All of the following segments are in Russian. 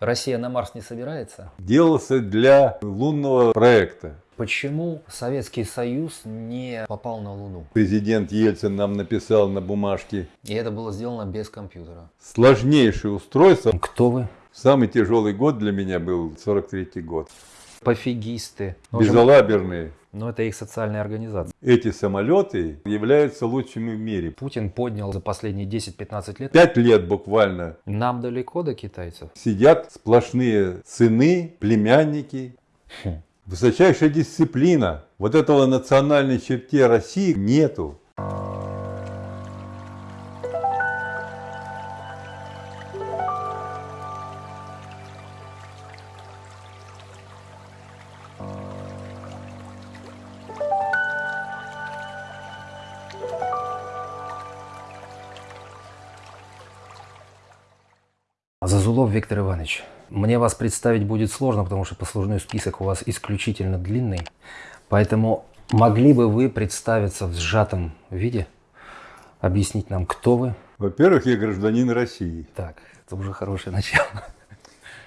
Россия на Марс не собирается? Делался для лунного проекта. Почему Советский Союз не попал на Луну? Президент Ельцин нам написал на бумажке. И это было сделано без компьютера. Сложнейшее устройство. Кто вы? Самый тяжелый год для меня был 43 год. Пофигисты. Безалаберные. Но это их социальная организация. Эти самолеты являются лучшими в мире. Путин поднял за последние 10-15 лет. Пять лет буквально Нам далеко до китайцев. сидят сплошные сыны, племянники. Высочайшая дисциплина. Вот этого национальной черте России нету. Виктор Иванович, мне вас представить будет сложно, потому что послужной список у вас исключительно длинный. Поэтому могли бы вы представиться в сжатом виде, объяснить нам, кто вы? Во-первых, я гражданин России. Так, это уже хорошее начало.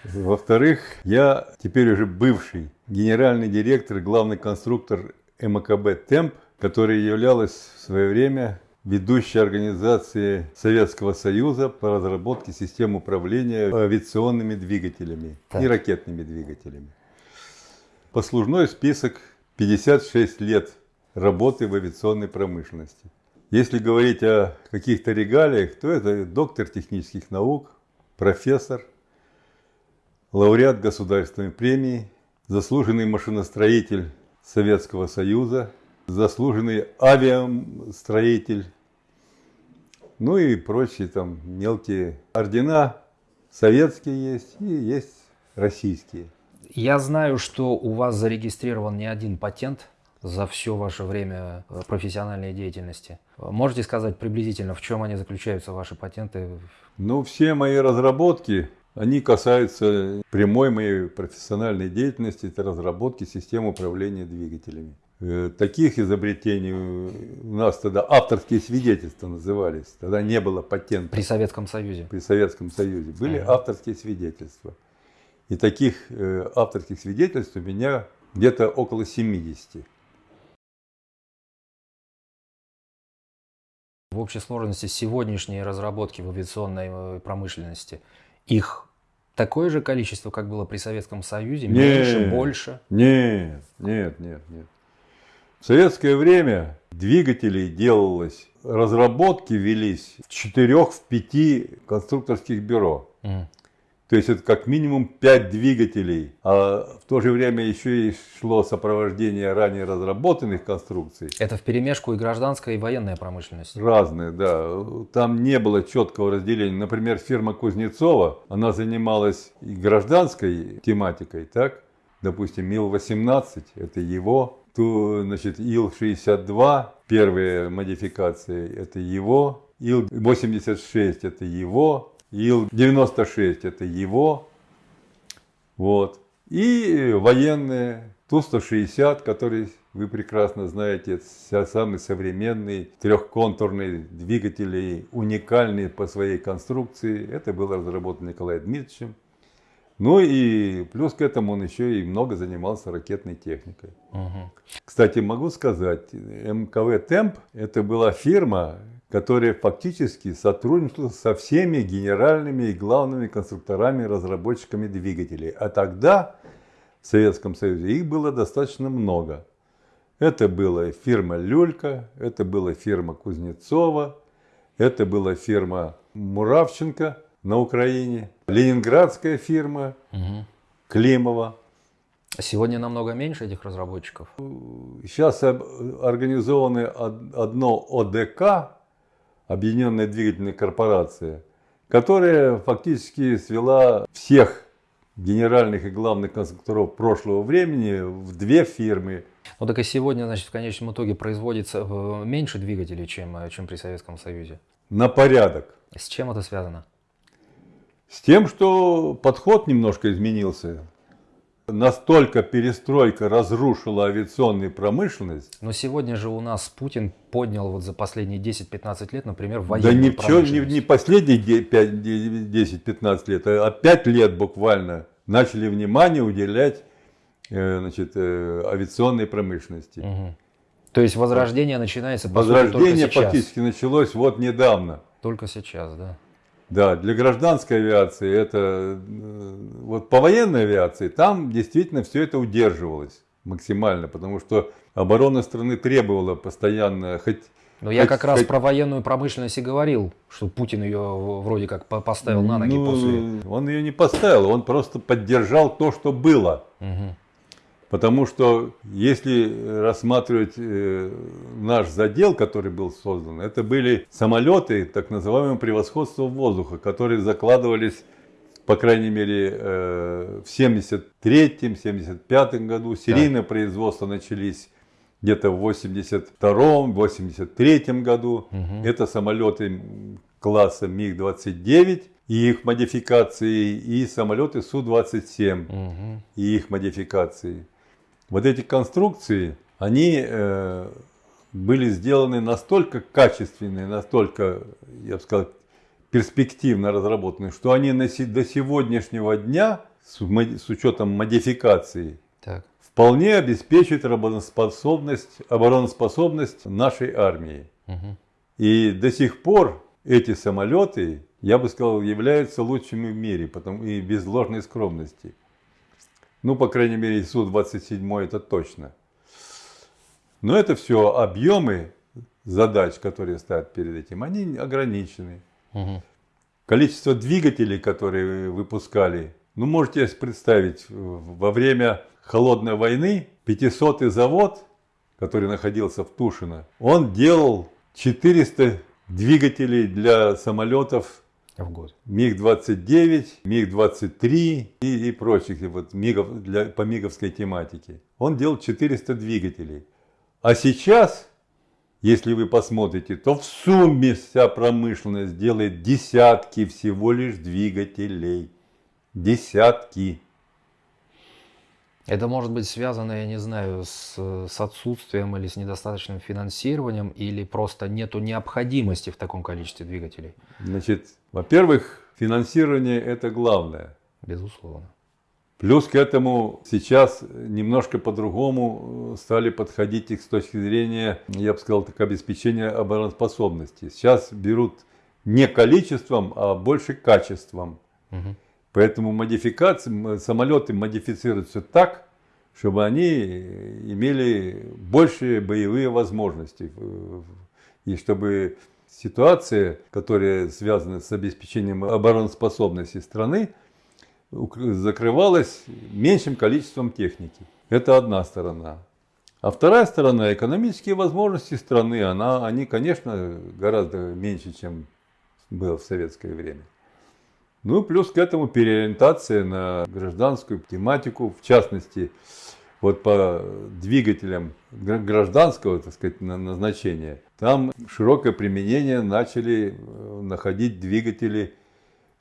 Во-вторых, я теперь уже бывший генеральный директор, главный конструктор МКБ «Темп», которая являлась в свое время ведущей организацией Советского Союза по разработке систем управления авиационными двигателями Так. и ракетными двигателями. Послужной список 56 лет работы в авиационной промышленности. Если говорить о каких-то регалиях, то это доктор технических наук, профессор, лауреат государственной премии, заслуженный машиностроитель Советского Союза, заслуженный авиастроитель, ну и прочие там мелкие ордена. Советские есть и есть российские. Я знаю, что у вас зарегистрирован не один патент за все ваше время э, профессиональной деятельности. Можете сказать приблизительно, в чем они заключаются, ваши патенты? Но все мои разработки, они касаются прямой моей профессиональной деятельности, это разработки систем управления двигателями. Э, Таких изобретений у нас тогда авторские свидетельства назывались. Тогда не было патента При Советском Союзе. при Советском Союзе. Были Ага. авторские свидетельства. И таких э, авторских свидетельств у меня где-то около 70. В общей сложности сегодняшние разработки в авиационной э, промышленности, их такое же количество, как было при Советском Союзе, меньше, Нет. больше? Нет, нет, нет, нет. В советское время двигателей делалось, разработки велись в четырех, в пяти конструкторских бюро. Мгм. То есть это как минимум 5 двигателей, а в то же время еще и шло сопровождение ранее разработанных конструкций. Это в перемешку и гражданская, и военная промышленность. Разные, да. Там не было четкого разделения. Например, фирма Кузнецова, она занималась и гражданской тематикой, так? Допустим, Ил-18, это его. То, значит, Ил-62, первые модификации, это его. Ил-86, это его. Ил-96, это его. Вот. И военные Ту-160, который вы прекрасно знаете, самый современный трехконтурный двигатель, уникальный по своей конструкции. Это было разработано Николаем Дмитриевичем. Ну и плюс к этому он еще и много занимался ракетной техникой. Мгм. Кстати, могу сказать, МКВ «Темп» это была фирма, которая фактически сотрудничала со всеми генеральными и главными конструкторами, разработчиками двигателей. А тогда в Советском Союзе их было достаточно много. Это была фирма «Люлька», это была фирма Кузнецова, это была фирма Муравченко на Украине, ленинградская фирма Мгм. Климова. Сегодня намного меньше этих разработчиков. Сейчас организованы од- одно ОДК, Объединенная двигательная корпорация, которая фактически свела всех генеральных и главных конструкторов прошлого времени в две фирмы. Ну так и сегодня, значит, в конечном итоге производится э, меньше двигателей, чем, э, чем при Советском Союзе. на порядок. С чем это связано? С тем, что подход немножко изменился. настолько перестройка разрушила авиационную промышленность. Но сегодня же у нас Путин поднял вот за последние 10-15 лет, например, Да военную ни, в чё- не, не последние де- пять- де- 10-15 лет, а 5 лет буквально начали внимание уделять э, значит, э, авиационной промышленности. Мгм. То есть возрождение начинается по сути, Возрождение сейчас. фактически началось вот недавно. Только сейчас, да. Да, для гражданской авиации это, э, вот по военной авиации, там действительно все это удерживалось максимально, потому что оборона страны требовала постоянно, хоть Но я Хоть- как раз про военную промышленность и говорил, что Путин ее вроде как по- поставил на ноги Ну, после. Он ее не поставил, он просто поддержал то, что было. Мгм. Потому что если рассматривать э, наш задел, который был создан, это были самолеты так называемого превосходства воздуха, которые закладывались, по крайней мере, э, в 73-75 году. Серийное производство начались где-то в 82-83 году. Мгм. Это самолеты класса МиГ-29 и их модификации, и самолеты Су-27 Мгм. и их модификации. Вот эти конструкции, они э, были сделаны настолько качественные, настолько, я бы сказал, перспективно разработаны, что они на до сегодняшнего дня, с, с учетом модификации, Так. вполне обеспечивают обороноспособность, обороноспособность нашей армии. Мгм. И до сих пор эти самолеты, я бы сказал, являются лучшими в мире, потому, и без ложной скромности. Ну, по крайней мере, Су-27 это точно. Но это все объемы задач, которые стоят перед этим, они ограничены. Мгм. Количество двигателей, которые выпускали, ну, можете представить, во время холодной войны 500-й завод, который находился в Тушино, он делал 400 двигателей для самолетов В год. МиГ-29, МиГ-23 и, и прочих вот, МиГов, для, по МиГовской тематике. Он делал 400 двигателей. А сейчас, если вы посмотрите, то в сумме вся промышленность делает десятки всего лишь двигателей. Десятки. Это может быть связано, я не знаю, с, с отсутствием или с недостаточным финансированием, или просто нету необходимости в таком количестве двигателей. Значит, во-первых, финансирование это главное. Безусловно. Плюс к этому сейчас немножко по-другому э, стали подходить их с точки зрения, я бы сказал, так, обеспечения обороноспособности. Сейчас берут не количеством, а больше качеством. Мгм. Поэтому модификации, самолеты модифицируются так, чтобы они имели большие боевые возможности. э, И чтобы ситуация, которая связана с обеспечением обороноспособности страны, закрывалась меньшим количеством техники. Это одна сторона. А вторая сторона, экономические возможности страны, она, они, конечно, гораздо меньше, чем было в советское время. Ну, плюс к этому переориентация на гражданскую тематику, в частности, вот по двигателям гра- гражданского, так сказать, на- назначения, там широкое применение начали э, находить двигатели,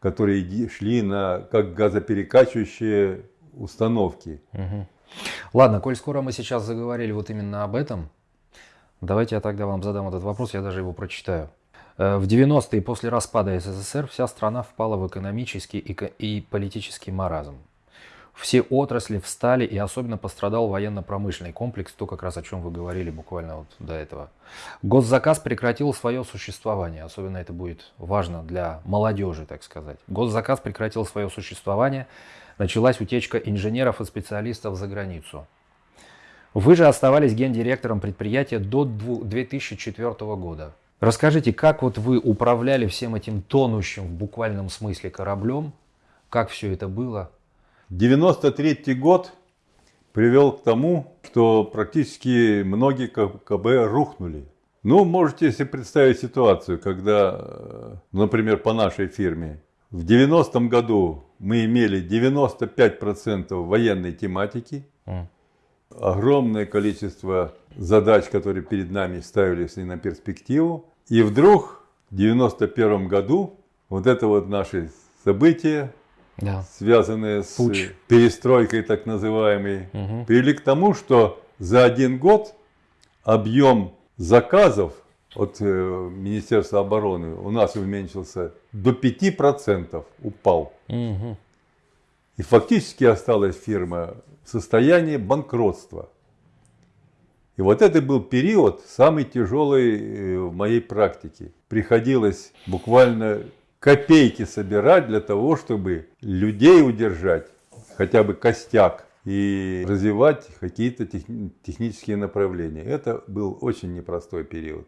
которые шли на как газоперекачивающие установки. Мгм. Ладно, коль скоро мы сейчас заговорили вот именно об этом, давайте я тогда вам задам этот вопрос, я даже его прочитаю. Э, В 90-е после распада СССР вся страна впала в экономический и политический маразм. Все отрасли встали, и особенно пострадал военно-промышленный комплекс, то как раз о чем вы говорили буквально вот до этого. Госзаказ прекратил свое существование, особенно это будет важно для молодежи, так сказать. Госзаказ прекратил свое существование, началась утечка инженеров и специалистов за границу. Вы же оставались гендиректором предприятия до дву- 2004 года. Расскажите, как вот вы управляли всем этим тонущим в буквальном смысле кораблем, как все это было? 93 год привел к тому, что практически многие КБ рухнули. Ну, можете себе представить ситуацию, когда, э, например, по нашей фирме, в 90-м году мы имели 95% военной тематики, огромное количество задач, которые перед нами ставились и на перспективу. И вдруг в 91 году вот это вот наше событие, Да. связанные с Путч. перестройкой так называемой, Мгм. привели к тому, что за один год объем заказов от э, Министерства обороны у нас уменьшился до 5%, упал. Мгм. И фактически осталась фирма в состоянии банкротства. И вот это был период самый тяжелый э, в моей практике. Приходилось буквально копейки собирать для того, чтобы людей удержать, хотя бы костяк, и развивать какие-то тех- технические направления. Это был очень непростой период.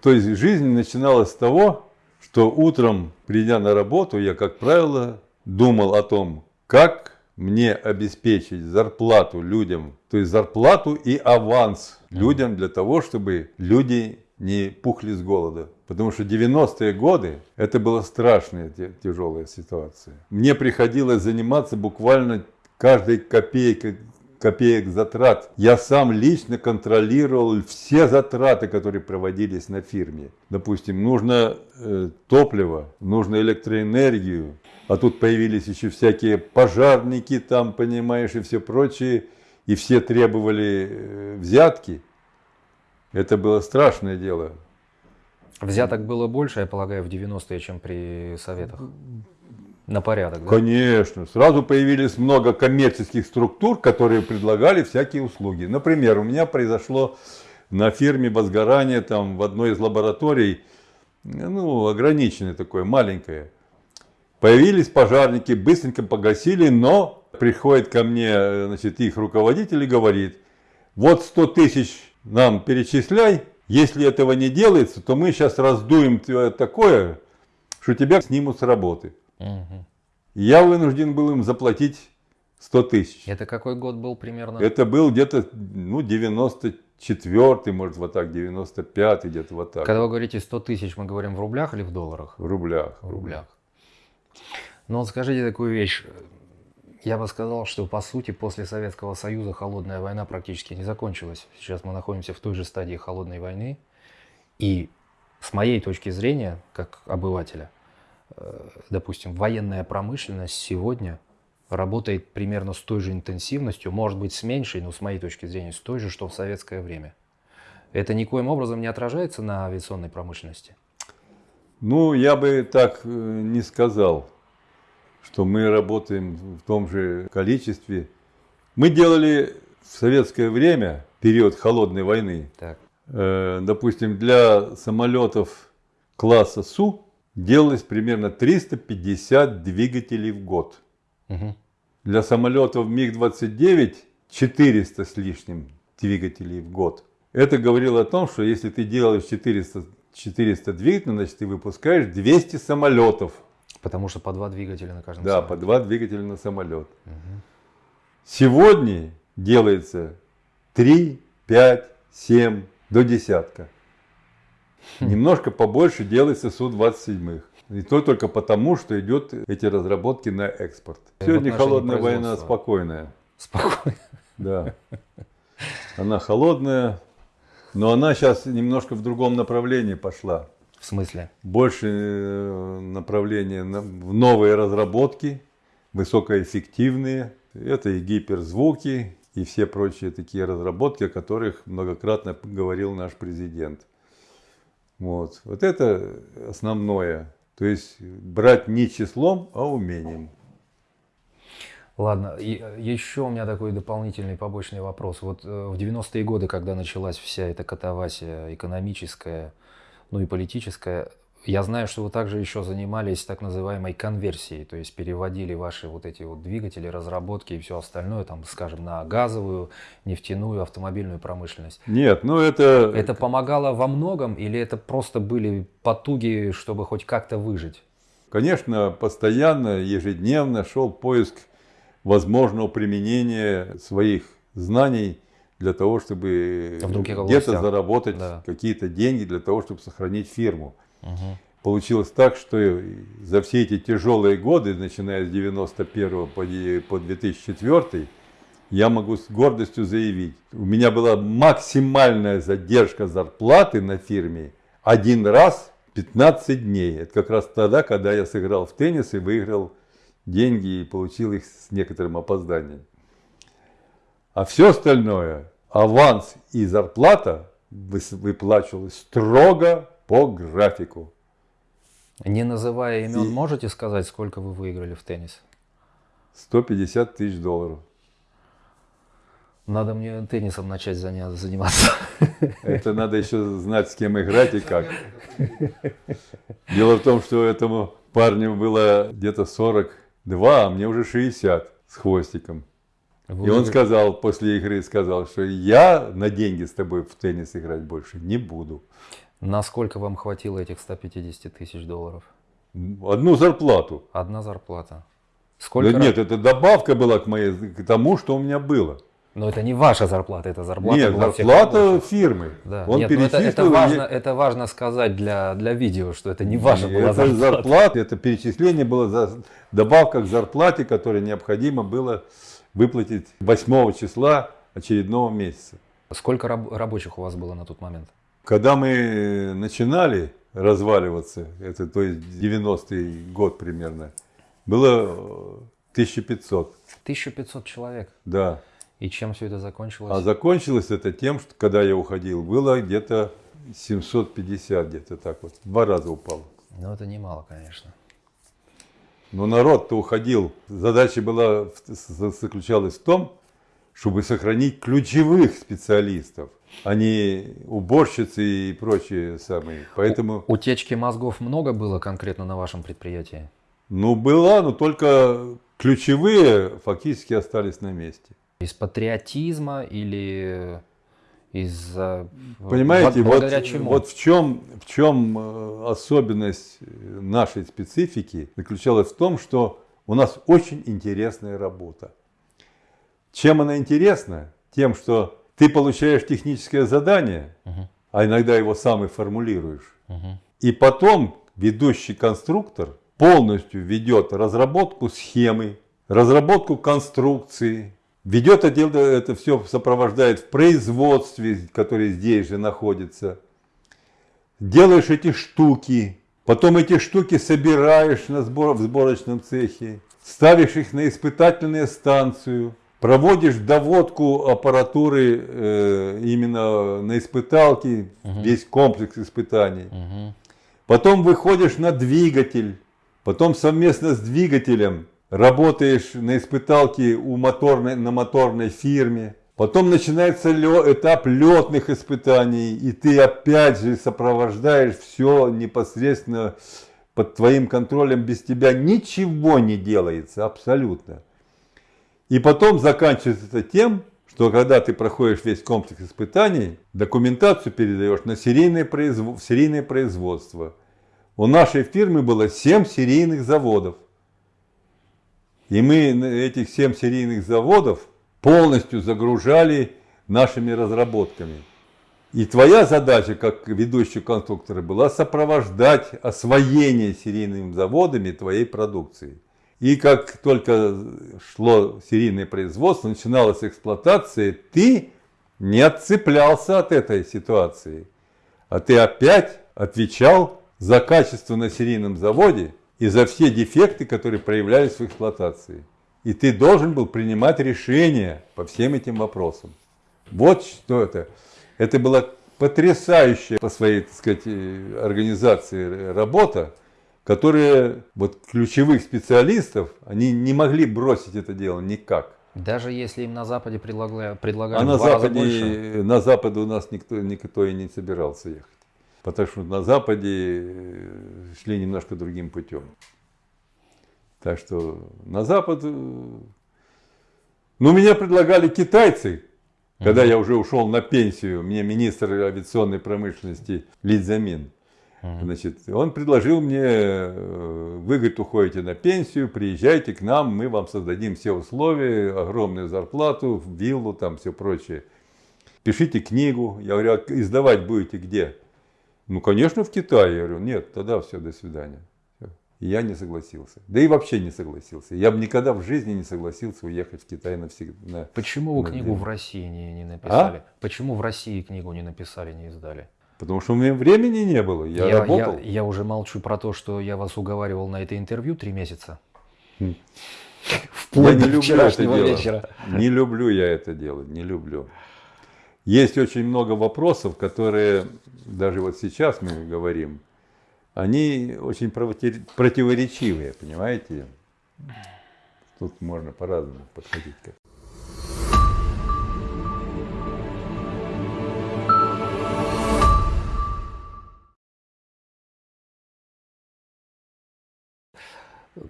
То есть жизнь начиналась с того, что утром, придя на работу, я, как правило, думал о том, как мне обеспечить зарплату людям, то есть зарплату и аванс людям для того, чтобы люди не пухли с голода. Потому что 90-е годы это была страшная тяжелая ситуация. Мне приходилось заниматься буквально каждой копейкой копеек затрат. Я сам лично контролировал все затраты, которые проводились на фирме. Допустим, нужно э, топливо, нужно электроэнергию, а тут появились еще всякие пожарники там, понимаешь, и все прочее, и все требовали э, взятки. Это было страшное дело. Взяток было больше, я полагаю, в 90-е, чем при советах. На порядок, да? Конечно. Сразу появились много коммерческих структур, которые предлагали всякие услуги. Например, у меня произошло на фирме возгорание там в одной из лабораторий, ну, ограниченное такое, маленькое. Появились пожарники, быстренько погасили, но приходит ко мне э, значит, их руководитель и говорит, вот 100 тысяч нам перечисляй, если этого не делается, то мы сейчас раздуем тебя такое, что тебя снимут с работы. Мгм. Я вынужден был им заплатить 100 тысяч. Это какой год был примерно? Это был где-то, ну, 94 может, вот так, 95 где-то вот так. Когда вы говорите 100 тысяч, мы говорим в рублях или в долларах? В рублях. В рублях. Вот скажите такую вещь. Я бы сказал, что по сути после Советского Союза холодная война практически не закончилась. Сейчас мы находимся в той же стадии холодной войны. И с моей точки зрения, как обывателя, э, допустим, военная промышленность сегодня работает примерно с той же интенсивностью, может быть с меньшей, но с моей точки зрения с той же, что в советское время. Это никоим образом не отражается на авиационной промышленности. Ну, я бы так э, не сказал, что мы работаем в том же количестве. Мы делали в советское время, период холодной войны, Так. Э, допустим, для самолетов класса Су делалось примерно 350 двигателей в год. Мгм. Для самолетов МиГ-29 400 с лишним двигателей в год. Это говорило о том, что если ты делаешь 400, 400 двигателей, значит ты выпускаешь 200 самолетов. Потому что по два двигателя на каждом Да, самолете. по два двигателя на самолет. Сегодня делается 3, 5, 7 до десятка. Немножко побольше делается Су-27. И то только потому, что идет эти разработки на экспорт. Сегодня холодная война спокойная. Спокойно. Да. Она холодная, но она сейчас немножко в другом направлении пошла. В смысле? Больше э, направление на- в новые разработки, высокоэффективные. Это и гиперзвуки, и все прочие такие разработки, о которых многократно говорил наш президент. Вот, вот это основное. То есть брать не числом, а умением. Ладно, и, э, еще у меня такой дополнительный побочный вопрос. Вот э, в 90-е годы, когда началась вся эта катавасия экономическая, ну и политическая, я знаю, что вы также еще занимались так называемой конверсией, то есть переводили ваши вот эти вот двигатели, разработки и все остальное, там, скажем, на газовую, нефтяную, автомобильную промышленность. Нет, ну это, Это помогало во многом или это просто были потуги, чтобы хоть как-то выжить? конечно, постоянно, ежедневно шел поиск возможного применения своих знаний для того, чтобы где-то заработать Да. какие-то деньги для того, чтобы сохранить фирму. Мгм. Получилось так, что за все эти тяжелые годы, начиная с 91 по де- по 2004, я могу с гордостью заявить, у меня была максимальная задержка зарплаты на фирме один раз 15 дней. Это как раз тогда, когда я сыграл в теннис и выиграл деньги и получил их с некоторым опозданием. А все остальное, аванс и зарплата выплачивалось строго по графику. Не называя имен, И- можете сказать, сколько вы выиграли в теннис? 150 тысяч долларов. Надо мне теннисом начать заниматься. Это надо еще знать, с кем играть и как. Дело в том, что этому парню было где-то 42, а мне уже 60 с хвостиком. Вы И он сказал, после игры сказал, что я на деньги с тобой в теннис играть больше не буду. Насколько вам хватило этих 150 тысяч долларов? Одну зарплату. Одна зарплата. Да Сколько раз- нет, это добавка была к, моей, к тому, что у меня было. Но это не ваша зарплата, это зарплата нет, зарплата фирмы. Да. Он Нет, ну это, это, перечислил важно, это важно сказать для, для видео, что это не ваша была это зарплата. зарплата, это перечисление было за добавка к зарплате, которая необходимо было выплатить 8 числа очередного месяца. Сколько раб- рабочих у вас было на тот момент? Когда мы начинали разваливаться, это то есть 90-й год примерно, было э, 1500, 1500 человек. да. И чем все это закончилось? А закончилось это тем, что когда я уходил, было где-то 750, где-то так вот, два раза упало. Ну это немало, конечно. Но народ-то уходил. Задача была, заключалась в том, чтобы сохранить ключевых специалистов, а не уборщицы и прочие самые. Поэтому, Утечки мозгов много было конкретно на вашем предприятии? ну, была, но только ключевые фактически остались на месте. Из патриотизма или из Понимаете, вот, чему? вот в чем, в чем э, особенность э, нашей специфики заключалась в том, что у нас очень интересная работа. Чем она интересна? Тем, что ты получаешь техническое задание, Мгм. а иногда его сам и формулируешь. Мгм. И потом ведущий конструктор полностью ведет разработку схемы, разработку конструкции, ведет это, дело- это все сопровождает в производстве, которое здесь же находится. Делаешь эти штуки, потом эти штуки собираешь на сбор, в сборочном цехе, ставишь их на испытательную станцию, проводишь доводку аппаратуры э, именно на испыталке, весь комплекс испытаний. Мгм. Потом выходишь на двигатель, потом совместно с двигателем работаешь на испыталке у моторной, на моторной фирме. Потом начинается этап летных испытаний, и ты опять же сопровождаешь все непосредственно под твоим контролем. Без тебя ничего не делается абсолютно. И потом заканчивается это тем, что когда ты проходишь весь комплекс испытаний, документацию передаешь на серийное, производ- в серийное производство. У нашей фирмы было 7 серийных заводов. И мы этих 7 серийных заводов полностью загружали нашими разработками. И твоя задача, как ведущего конструктора, была сопровождать освоение серийными заводами твоей продукции. И как только шло серийное производство, начиналась эксплуатация, ты не отцеплялся от этой ситуации, а ты опять отвечал за качество на серийном заводе и за все дефекты, которые проявлялись в эксплуатации. И ты должен был принимать решения по всем этим вопросам. Вот что это. Это была потрясающая по своей, так сказать, э, организации работа, которая вот ключевых специалистов, они не могли бросить это дело никак. Даже если им на Западе предлагали, предлагали А на. Западе, на Запад у нас никто, никто и не собирался ехать. Потому что на Западе э, шли немножко другим путем. Так что на Запад... э, Ну, меня предлагали китайцы, когда я уже ушел на пенсию, мне министр авиационной промышленности Лидзамин. Значит, он предложил мне, э, вы, говорит, уходите на пенсию, приезжайте к нам, мы вам создадим все условия, огромную зарплату, виллу, там все прочее. Пишите книгу. Я говорю, а издавать будете где? Ну, конечно, в Китае. Я говорю, нет, тогда все, до свидания. И я не согласился. Да и вообще не согласился. Я бы никогда в жизни не согласился уехать в Китай навсегда. Почему вы на книгу деле. в России не, не А? написали? Почему в России книгу не написали, не издали? Потому что у меня времени не было. Я, я, работал. я уже молчу про то, что я вас уговаривал на это интервью три месяца. Вплоть Я до не люблю это вчерашнего дело. вечера. Не люблю я это делать, не люблю. Есть очень много вопросов, которые, даже вот сейчас мы говорим, они очень проти- противоречивые, понимаете? Тут можно по-разному подходить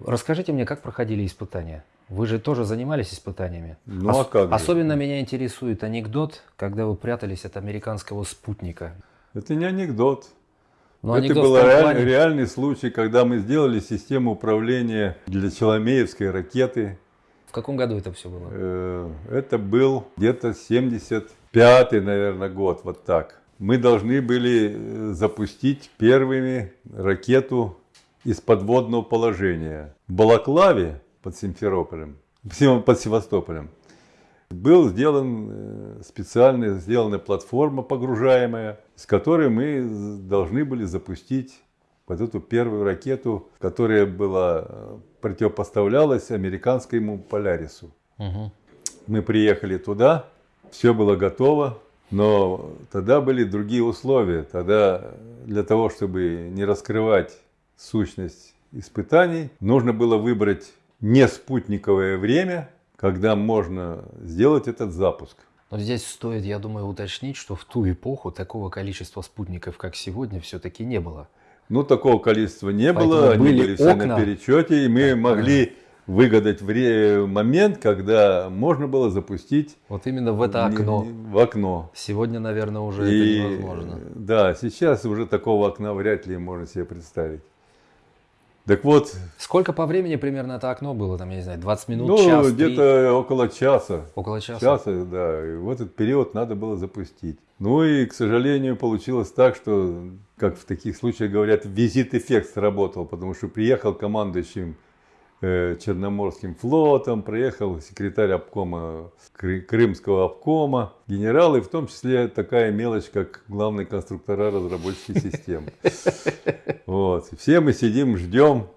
Расскажите мне, как проходили испытания? Вы же тоже занимались испытаниями. Ну, а как же? Особенно меня интересует анекдот, когда вы прятались от американского спутника. Это не анекдот. Но это был реаль- реальный случай, когда мы сделали систему управления для Челомеевской ракеты. В каком году это все было? Э, Это был где-то 75-й, наверное, год, вот так. Мы должны были э, запустить первыми ракету из подводного положения. В Балаклаве под Симферополем, под Севастополем, был сделан э, специально сделана платформа погружаемая, с которой мы должны были запустить вот эту первую ракету, которая была э, противопоставлялась американскому Полярису. Мгм. Мы приехали туда, все было готово, но тогда были другие условия. Тогда для того, чтобы не раскрывать сущность испытаний, нужно было выбрать не спутниковое время, когда можно сделать этот запуск. Но здесь стоит, я думаю, уточнить, что в ту эпоху такого количества спутников, как сегодня, все-таки не было. Ну, такого количества не Поэтому было, они были были все на окна. перечете, и мы Так, могли выгадать вре- момент, когда можно было запустить Вот именно в это окно. в окно. Сегодня, наверное, уже И, это невозможно. Да, сейчас уже такого окна вряд ли можно себе представить. Так вот, Сколько по времени примерно это окно было? Там, я не знаю, 20 минут, ну, час, где-то около часа. около часа? Часа, да. И в этот период надо было запустить. Ну и, к сожалению, получилось так, что, как в таких случаях говорят, визит-эффект сработал, потому что приехал командующим Черноморским флотом, приехал секретарь обкома Кры- Крымского обкома, генералы, в том числе такая мелочь, как главный конструктора разработчики систем. Вот. И Все мы сидим, ждем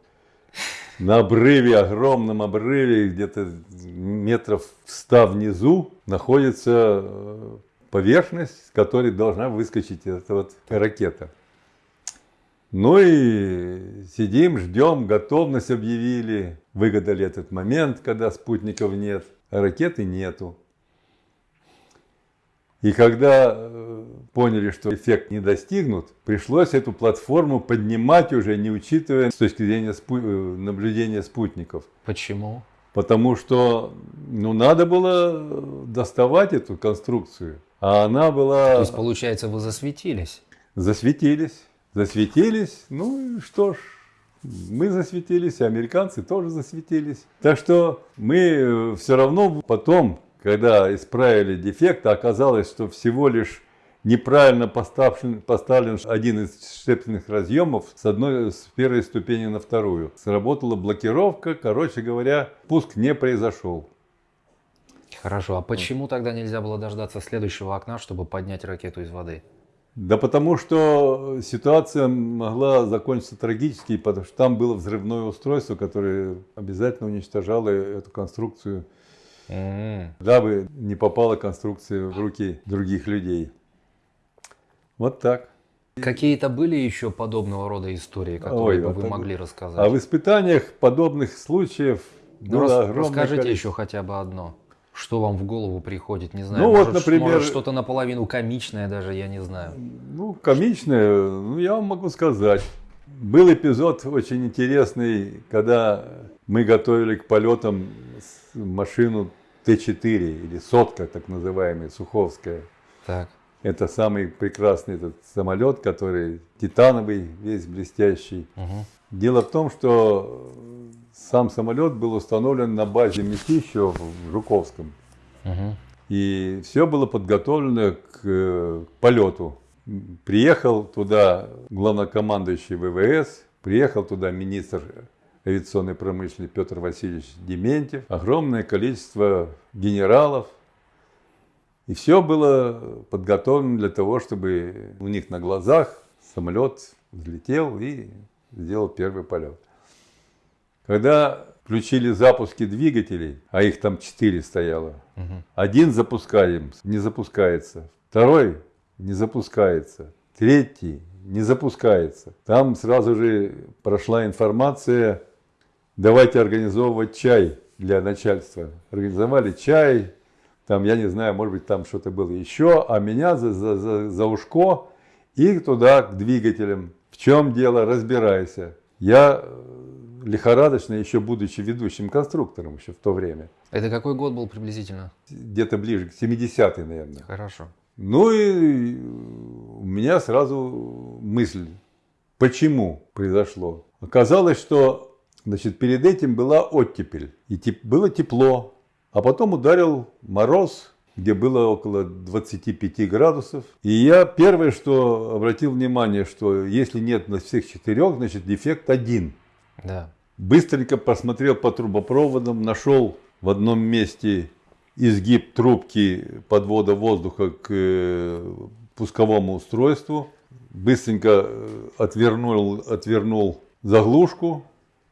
на обрыве, огромном обрыве, где-то метров 100 внизу, находится э, поверхность, с которой должна выскочить эта вот ракета. Ну и сидим, ждем, готовность объявили, выгадали этот момент, когда спутников нет, а ракеты нету. И когда э, поняли, что эффект не достигнут, пришлось эту платформу поднимать уже, не учитывая с точки зрения спу- э, наблюдения спутников. Почему? Потому что ну, надо было доставать эту конструкцию. А она была... То есть, получается, вы засветились. Засветились. Засветились. Ну и что ж, мы засветились, и американцы тоже засветились. Так что мы все равно потом, когда исправили дефект, оказалось, что всего лишь неправильно поставлен, поставлен один из шепельных разъемов с одной с первой ступени на вторую. Сработала блокировка, короче говоря, пуск не произошел. Хорошо, а почему тогда нельзя было дождаться следующего окна, чтобы поднять ракету из воды? Да потому что ситуация могла закончиться трагически, потому что там было взрывное устройство, которое обязательно уничтожало эту конструкцию, М. дабы не попала конструкция в руки других людей. Вот так. Какие-то были еще подобного рода истории, которые Ой, бы вот вы это- могли рассказать? А в испытаниях подобных случаев Ну, было рас- огромное расскажите количество. еще хотя бы одно. Что вам в голову приходит, не знаю. Ну, вот, может, например- может, что-то наполовину комичное даже, я не знаю. Ну, комичное, ну, я вам могу сказать. Был эпизод очень интересный, когда мы готовили к полетам машину Т-4, или сотка, так называемая, Суховская. Так. Это самый прекрасный этот самолет, который титановый, весь блестящий. Мгм. Дело в том, что сам самолет был установлен на базе Мятищева в Жуковском. Мгм. И все было подготовлено к э, полету. Приехал туда главнокомандующий ВВС, приехал туда министр авиационной промышленности Петр Васильевич Дементьев, огромное количество генералов. И все было подготовлено для того, чтобы у них на глазах самолет взлетел и сделал первый полет. Когда включили запуски двигателей, а их там 4 стояло. Один запускаем, не запускается. Второй не запускается. Третий не запускается. Там сразу же прошла информация, давайте организовывать чай для начальства. Организовали чай, там, я не знаю, может быть, там что-то было еще, а меня за, за, за, за ушко и туда к двигателям. В чем дело, разбирайся. Я лихорадочно, еще будучи ведущим конструктором еще в то время, Это какой год был приблизительно? где-то ближе к 70-й, наверное. Хорошо. Ну и у меня сразу мысль, почему произошло. Оказалось, что значит, перед этим была оттепель, и теп- было тепло, а потом ударил мороз, где было около 25 градусов. И я первое, что обратил внимание, что если нет на всех четырех, значит дефект один. Да. Быстренько посмотрел по трубопроводам, нашел в одном месте изгиб трубки подвода воздуха к э, пусковому устройству. Быстренько э, отвернул, отвернул заглушку.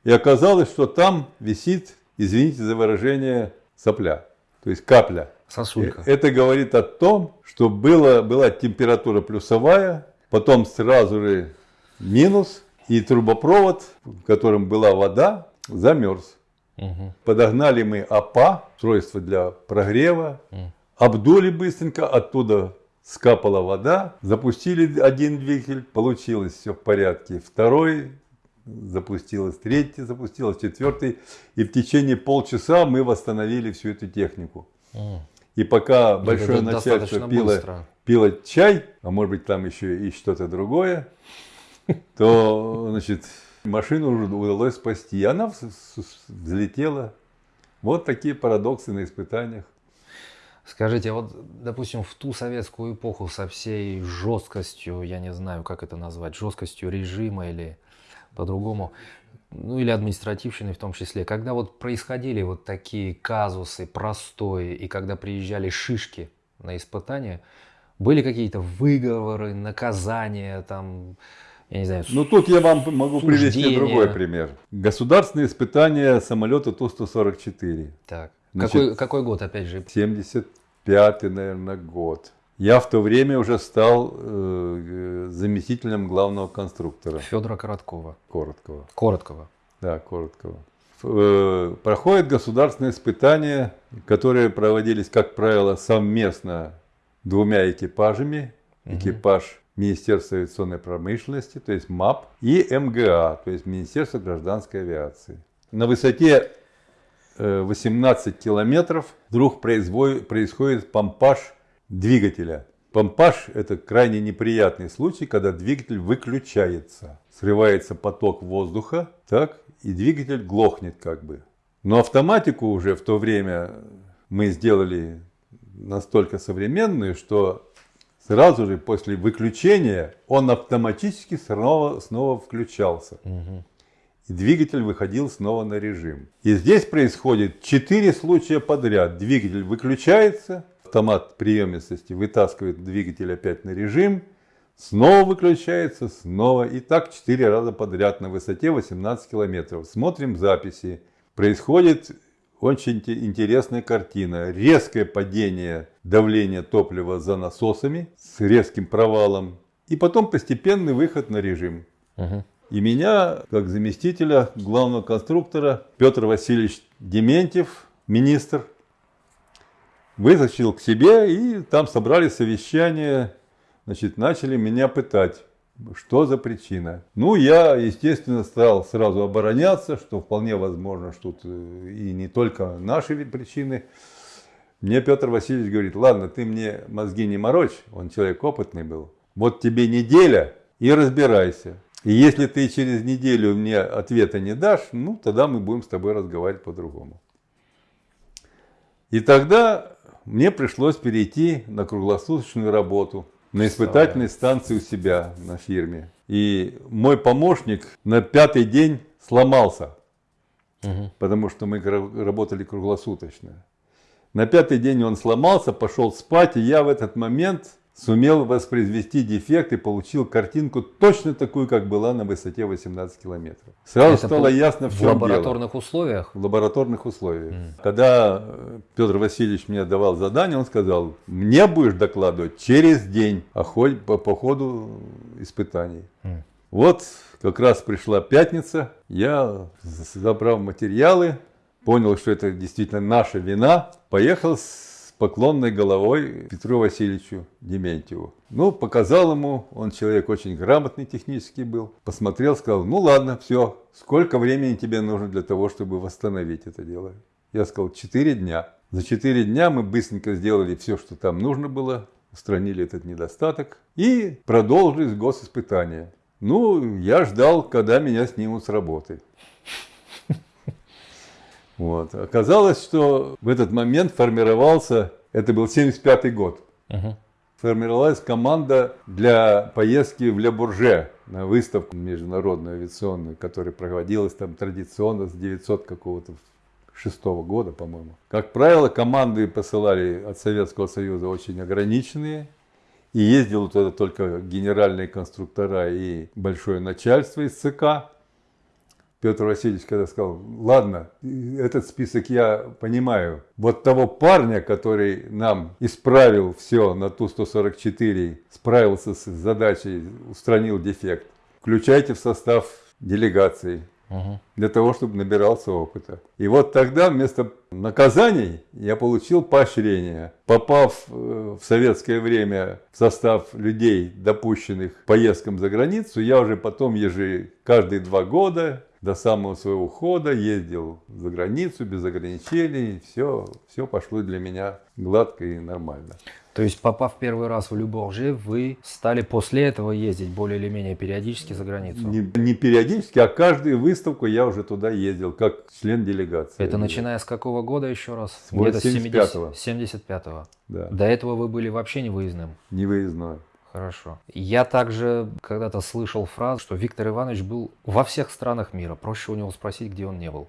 И оказалось, что там висит, извините за выражение, сопля. То есть капля. Сосулька. Э, Это говорит о том, что было, была температура плюсовая, потом сразу же минус, и трубопровод, в котором была вода, замерз. Мгм. Подогнали мы АПА, устройство для прогрева, обдули быстренько, оттуда скапала вода, запустили один двигатель, получилось все в порядке. Второй запустилось, третий запустилось, четвертый. И в течение полчаса мы восстановили всю эту технику. М. И пока Это большое начальство пило, быстро. пило чай, а может быть там еще и что-то другое, то значит, машину уже удалось спасти. Она взлетела. Вот такие парадоксы на испытаниях. Скажите, вот, допустим, в ту советскую эпоху со всей жесткостью, я не знаю, как это назвать, жесткостью режима или по-другому, ну или административщиной в том числе, когда вот происходили вот такие казусы простые, и когда приезжали шишки на испытания, были какие-то выговоры, наказания, там, я не знаю, Ну тут я вам могу привести Суждения. другой пример. Государственные испытания самолета Ту-144. так. Значит, какой, какой год, опять же? 75-й, наверное, год. Я в то время уже стал э, заместителем главного конструктора Федора Короткова. Короткого. Короткого. Да, Короткого. Ф- э, Проходят государственные испытания, которые проводились, как правило, совместно двумя экипажами. Экипаж Министерства авиационной промышленности, то есть МАП, и МГА, то есть Министерство гражданской авиации. На высоте э, 18 километров вдруг происходит помпаж двигателя. Помпаж – это крайне неприятный случай, когда двигатель выключается. Срывается поток воздуха, так, и двигатель глохнет как бы. Но автоматику уже в то время мы сделали настолько современную, что сразу же после выключения он автоматически снова, снова включался. И двигатель выходил снова на режим. И здесь происходит четыре случая подряд. Двигатель выключается, автомат приемистости вытаскивает двигатель опять на режим, снова выключается, снова. И так четыре раза подряд на высоте 18 километров. Смотрим записи. Происходит очень те- интересная картина. Резкое падение давления топлива за насосами с резким провалом. И потом постепенный выход на режим. Мгм. И меня, как заместителя главного конструктора, Петр Васильевич Дементьев, министр, вытащил к себе, и там собрали совещание, значит, начали меня пытать, что за причина. Ну, я, естественно, стал сразу обороняться, что вполне возможно, что тут э, и не только наши причины. Мне Петр Васильевич говорит, ладно, ты мне мозги не морочь, он человек опытный был. Вот тебе неделя и разбирайся. И если ты через неделю мне ответа не дашь, ну тогда мы будем с тобой разговаривать по-другому. И тогда мне пришлось перейти на круглосуточную работу, на испытательной станции у себя на фирме. И мой помощник на пятый день сломался, Мгм. потому что мы работали круглосуточно. На пятый день он сломался, пошел спать, и я в этот момент сумел воспроизвести дефект и получил картинку точно такую, как была на высоте 18 километров. Сразу Это стало ясно, в В чем дело. лабораторных условиях? В лабораторных условиях. Когда э, Петр Васильевич мне давал задание, он сказал, мне будешь докладывать через день о ходе- по, по ходу испытаний. М. Вот как раз пришла пятница, я забрал материалы, понял, что это действительно наша вина, поехал с поклонной головой Петру Васильевичу Дементьеву. Ну, показал ему, он человек очень грамотный технически был, посмотрел, сказал, ну ладно, все, сколько времени тебе нужно для того, чтобы восстановить это дело? Я сказал, 4 дня. За 4 дня мы быстренько сделали все, что там нужно было, устранили этот недостаток и продолжили госиспытания. Ну, я ждал, когда меня снимут с работы. Вот. Оказалось, что в этот момент формировался, это был 75 год, Мгм. формировалась команда для поездки в Ле Бурже на выставку международную авиационную, которая проводилась там традиционно с 900 какого-то шестого года, по-моему. Как правило, команды посылали от Советского Союза очень ограниченные, и ездил туда только генеральные конструктора и большое начальство из ЦК. Петр Васильевич когда сказал, ладно, этот список я понимаю. Вот того парня, который нам исправил все на Ту-144, справился с задачей, устранил дефект, включайте в состав делегации для того, чтобы набирался опыта. И вот тогда вместо наказаний я получил поощрение. Попав э, в советское время в состав людей, допущенных поездкам за границу, я уже потом ежи каждые два года до самого своего ухода ездил за границу без ограничений. Все, все пошло для меня гладко и нормально. То есть, попав первый раз в Люборже, вы стали после этого ездить более или менее периодически за границу? Не, не периодически, а каждую выставку я уже туда ездил, как член делегации. Это начиная с какого года еще раз? С 75-го. 75-го. Да, До этого вы были вообще не выездным? невыездной. Хорошо. Я также когда-то слышал фразу, что Виктор Иванович был во всех странах мира. Проще у него спросить, где он не был.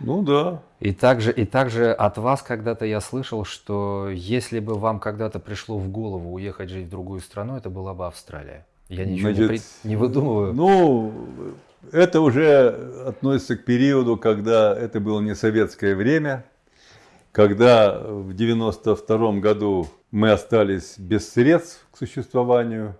Ну да, И также, и также от вас когда-то я слышал, что если бы вам когда-то пришло в голову уехать жить в другую страну, это была бы Австралия. Я ничего не, Значит, при- не выдумываю. Ну, это уже относится к периоду, когда это было не советское время, когда в 92 году мы остались без средств к существованию,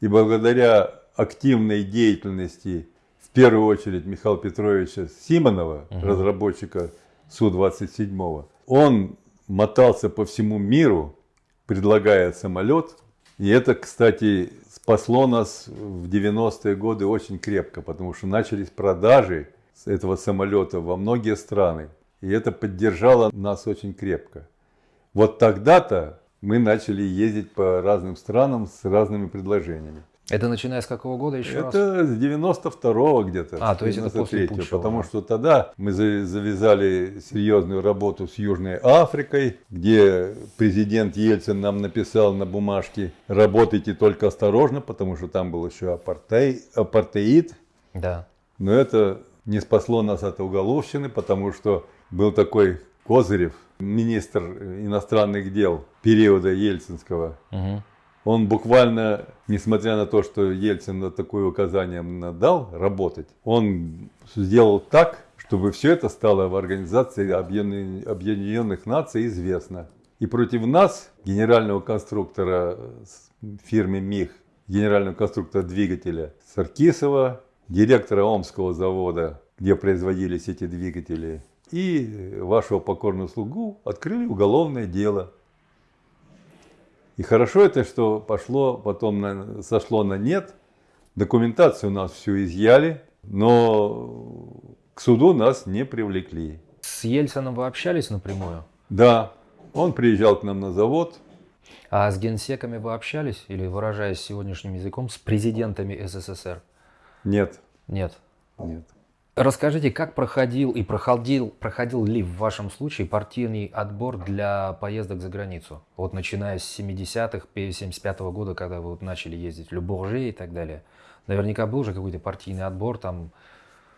и благодаря активной деятельности, в первую очередь Михаила Петровича Симонова, разработчика Су-27, он мотался по всему миру, предлагая самолет. И это, кстати, спасло нас в 90-е годы очень крепко, потому что начались продажи этого самолета во многие страны. И это поддержало нас очень крепко. Вот тогда-то мы начали ездить по разным странам с разными предложениями. Это начиная с какого года еще раз? Это с 92-го где-то. А, то есть это после 93-го, Путчева. Потому что тогда мы за- завязали серьезную работу с Южной Африкой, где президент Ельцин нам написал на бумажке, работайте только осторожно, потому что там был еще апартей- апартеид. Да. Но это не спасло нас от уголовщины, потому что был такой Козырев, министр иностранных дел периода Ельцинского. Мгм. Он буквально, несмотря на то, что Ельцин такое указание дал работать, он сделал так, чтобы все это стало в Организации Объединенных Наций известно. И против нас, генерального конструктора фирмы МИХ, генерального конструктора двигателя Саркисова, директора Омского завода, где производились эти двигатели, и вашего покорного слугу открыли уголовное дело. И хорошо это, что пошло, потом на- сошло на нет. Документацию у нас всю изъяли, но к суду нас не привлекли. С Ельцином вы общались напрямую? Да, он приезжал к нам на завод. А с генсеками вы общались? Или, выражаясь сегодняшним языком, с президентами СССР? Нет, Нет. нет. Расскажите, как проходил и проходил, проходил ли в вашем случае партийный отбор для поездок за границу? Вот начиная с 70-х, 75 года, когда вы вот начали ездить в Люборже и так далее. Наверняка был же какой-то партийный отбор, там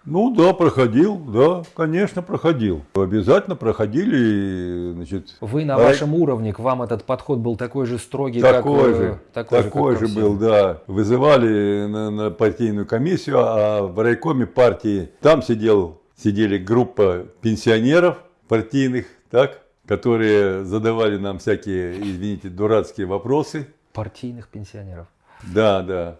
Ну да, проходил, да, конечно, проходил. Обязательно проходили, значит. Вы на а- вашем уровне, к вам этот подход был такой же строгий, Такой как... э, же, такой, такой, же, как же был, да. Вызывали на, на партийную комиссию, а в райкоме партии там сидел, сидели группа пенсионеров партийных, так, которые задавали нам всякие, извините, дурацкие вопросы. Партийных пенсионеров. Да, да.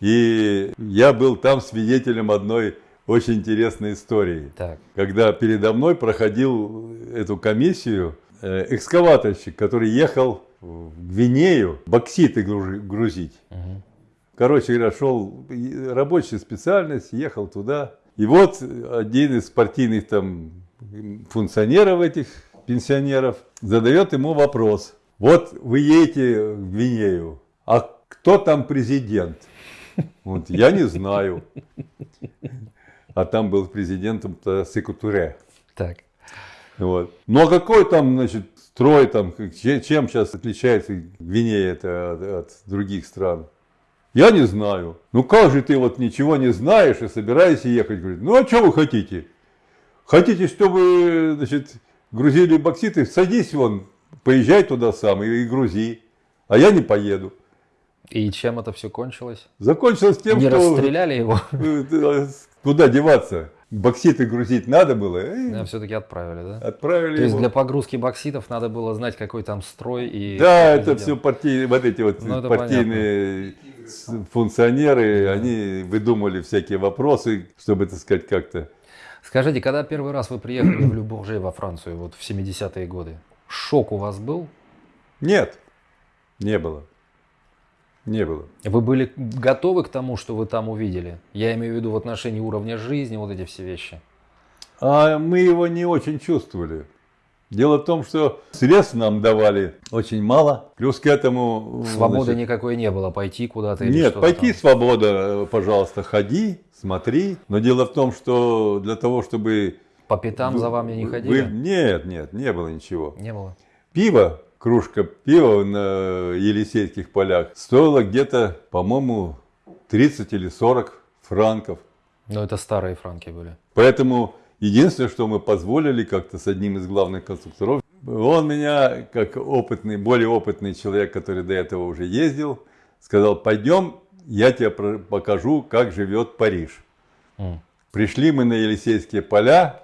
И я был там свидетелем одной очень интересной истории. Так, Когда передо мной проходил эту комиссию э, экскаваторщик, который ехал в Гвинею бокситы грузить. мгм. Короче говоря, шел рабочая специальность, ехал туда. И вот один из партийных там функционеров этих пенсионеров задает ему вопрос. Вот вы едете в Гвинею, а кто там президент? Вот, я не знаю. А там был президентом Секутуре. так. Вот. Ну а какой там, значит, строй там, чем сейчас отличается Гвинея это от, от других стран? Я не знаю. Ну как же ты вот ничего не знаешь и собираешься ехать? Говорит, ну а что вы хотите? Хотите, чтобы, значит, грузили бокситы? Садись вон, поезжай туда сам и, и грузи. А я не поеду. И чем это все кончилось? Закончилось тем, Не что... расстреляли его? Куда деваться? Бокситы грузить надо было. э, все-таки отправили, да? Отправили То есть его. для погрузки бокситов надо было знать, какой там строй и... Да, это все партии, вот эти вот Ну, партийные с- функционеры, они выдумали всякие вопросы, чтобы, так сказать, как-то. Скажите, когда первый раз вы приехали в Любурже во Францию, вот в 70-е годы, шок у вас был? Нет, не было. Не было. Вы были готовы к тому, что вы там увидели? Я имею в виду в отношении уровня жизни, вот эти все вещи. А мы его не очень чувствовали. Дело в том, что средств нам давали очень мало. Плюс к этому... Свободы значит, никакой не было, пойти куда-то или Нет, пойти там. свобода, пожалуйста, ходи, смотри. Но дело в том, что для того, чтобы... По пятам за вами не вы- ходили? Нет, нет, не было ничего. Не было. Пиво, кружка пива на Елисейских полях стоила где-то, по-моему, 30 или 40 франков. Но это старые франки были. Поэтому единственное, что мы позволили как-то с одним из главных конструкторов, он меня, как опытный, более опытный человек, который до этого уже ездил, сказал, пойдем, я тебе покажу, как живет Париж. М. Пришли мы на Елисейские поля,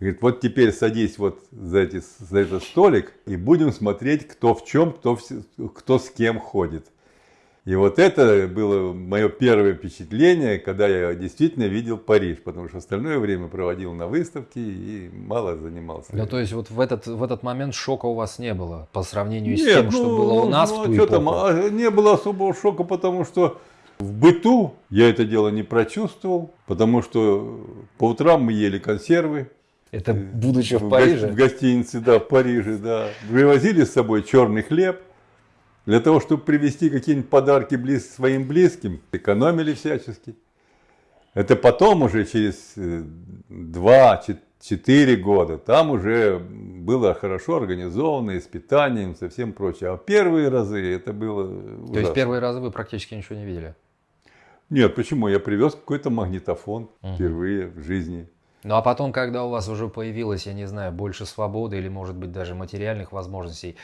говорит, вот теперь садись вот за, эти, за этот столик и будем смотреть, кто в чем, кто, вс- кто с кем ходит. И вот это было мое первое впечатление, когда я действительно видел Париж, потому что остальное время проводил на выставке и мало занимался. Ну, то есть вот в этот, в этот момент шока у вас не было по сравнению с Нет, тем, что ну, было у нас ну, в ту а чё эпоху? там, не было особого шока, потому что в быту я это дело не прочувствовал, потому что по утрам мы ели консервы, Это будучи в Париже? В гостинице, да, в Париже, да. Привозили с собой черный хлеб. Для того, чтобы привезти какие-нибудь подарки близ, своим близким, экономили всячески. Это потом уже через 2-4 года, там уже было хорошо организовано, и с питанием, со всем прочим. А первые разы это было То есть ужасно. первые разы вы практически ничего не видели? Нет, почему? Я привез какой-то магнитофон впервые в жизни. Ну а потом, когда у вас уже появилось, я не знаю, больше свободы или, может быть, даже материальных возможностей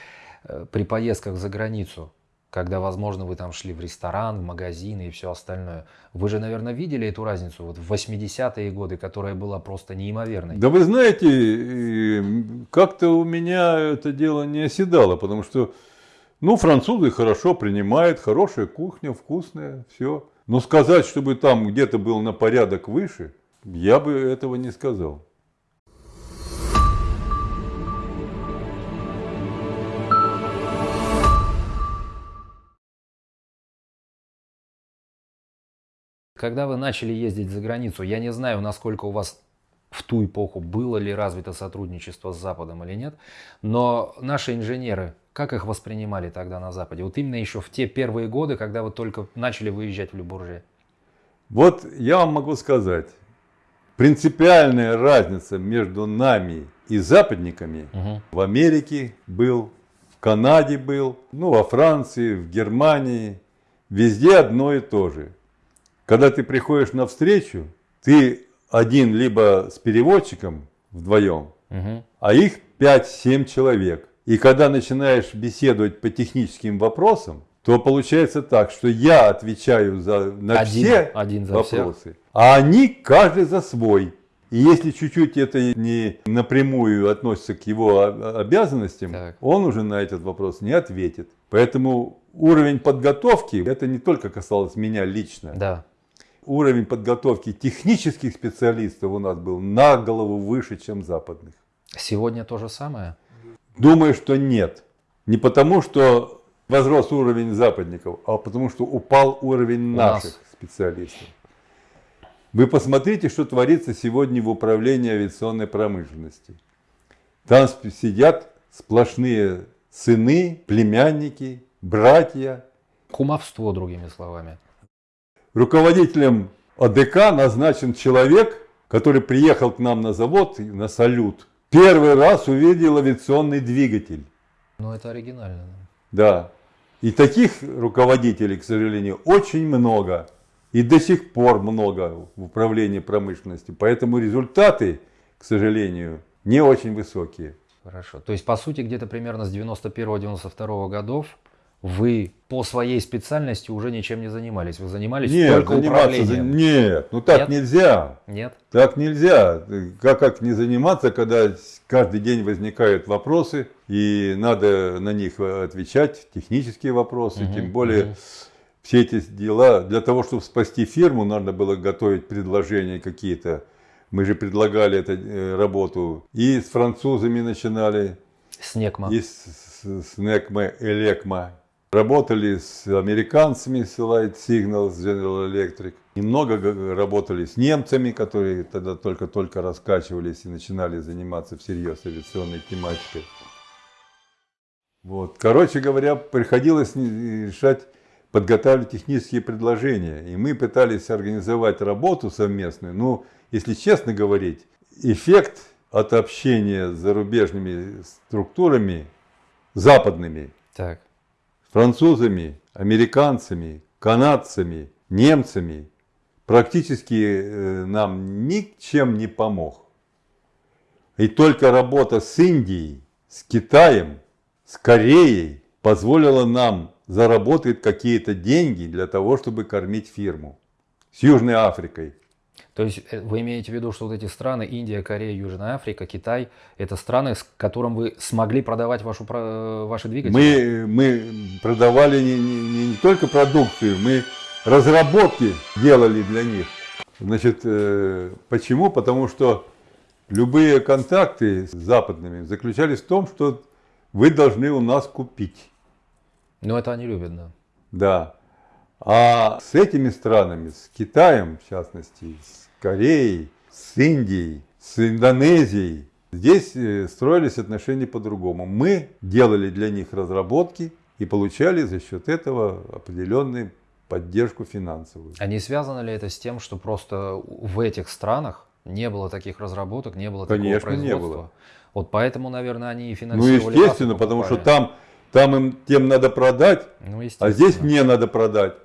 э, при поездках за границу, когда, возможно, вы там шли в ресторан, в магазины и все остальное, вы же, наверное, видели эту разницу вот в 80-е годы, которая была просто неимоверной. Да вы знаете, э, как-то у меня это дело не оседало, потому что, ну, французы хорошо принимают, хорошая кухня, вкусная, все. Но сказать, чтобы там где-то был на порядок выше, я бы этого не сказал. Когда вы начали ездить за границу, я не знаю, насколько у вас в ту эпоху было ли развито сотрудничество с Западом или нет, но наши инженеры, как их воспринимали тогда на Западе? Вот именно еще в те первые годы, когда вы только начали выезжать в Любурже. Вот я вам могу сказать, принципиальная разница между нами и западниками Мгм. в Америке был, в Канаде был, ну, во Франции, в Германии. Везде одно и то же. Когда ты приходишь на встречу, ты один либо с переводчиком вдвоем, Мгм. а их 5-7 человек. И когда начинаешь беседовать по техническим вопросам, то получается так, что я отвечаю за, на Один- все один за всех. вопросы, а они каждый за свой. И если чуть-чуть это не напрямую относится к его обязанностям, Так. он уже на этот вопрос не ответит. Поэтому уровень подготовки, это не только касалось меня лично, Да. уровень подготовки технических специалистов у нас был на голову выше, чем западных. Сегодня то же самое. Думаю, что нет. Не потому, что возрос уровень западников, а потому, что упал уровень наших нас. специалистов. Вы посмотрите, что творится сегодня в управлении авиационной промышленности. Там сидят сплошные сыны, племянники, братья. Кумовство, другими словами. Руководителем АДК назначен человек, который приехал к нам на завод на салют. Первый раз увидел авиационный двигатель. Ну, это оригинально. Да. И таких руководителей, к сожалению, очень много. И до сих пор много в управлении промышленностью. Поэтому результаты, к сожалению, не очень высокие. Хорошо. То есть, по сути, где-то примерно с 91-92 годов вы по своей специальности уже ничем не занимались. Вы занимались Нет, только заниматься за- управлением. Нет, ну так Нет? нельзя. Нет? Так нельзя. Как, как не заниматься, когда каждый день возникают вопросы, и надо на них отвечать, технические вопросы, Мгм, тем более мгм. все эти дела, для того, чтобы спасти фирму, надо было готовить предложения какие-то. Мы же предлагали эту э, работу и с французами начинали, Снегма. и с, с, с NECMA, Элекма. Работали с американцами, с Light Signal, с General Electric. Немного работали с немцами, которые тогда только-только раскачивались и начинали заниматься всерьез авиационной тематикой. Вот. Короче говоря, приходилось решать, подготавливать технические предложения. И мы пытались организовать работу совместную. Ну, если честно говорить, эффект от общения с зарубежными структурами, западными, Так. Французами, американцами, канадцами, немцами, практически э, нам ничем не помог. И только работа с Индией, с Китаем, с Кореей позволила нам заработать какие-то деньги для того, чтобы кормить фирму. С Южной Африкой. То есть э, вы имеете в виду, что вот эти страны, Индия, Корея, Южная Африка, Китай, это страны, с которым вы смогли продавать вашу, про- ваши двигатели? Мы, мы продавали не, не- не только продукцию, мы разработки делали для них. Значит, э, почему? Потому что любые контакты с западными заключались в том, что вы должны у нас купить. Ну, это они любят, да. Да. А с этими странами, с Китаем в частности, с Кореей, с Индией, с Индонезией, здесь э, строились отношения по-другому. Мы делали для них разработки и получали за счет этого определенную поддержку финансовую. А не связано ли это с тем, что просто в этих странах не было таких разработок, не было Конечно, такого не производства? было. Вот поэтому, наверное, они и Ну, финансировали и естественно, потому что там, там им тем надо продать, Ну, а здесь мне надо продать.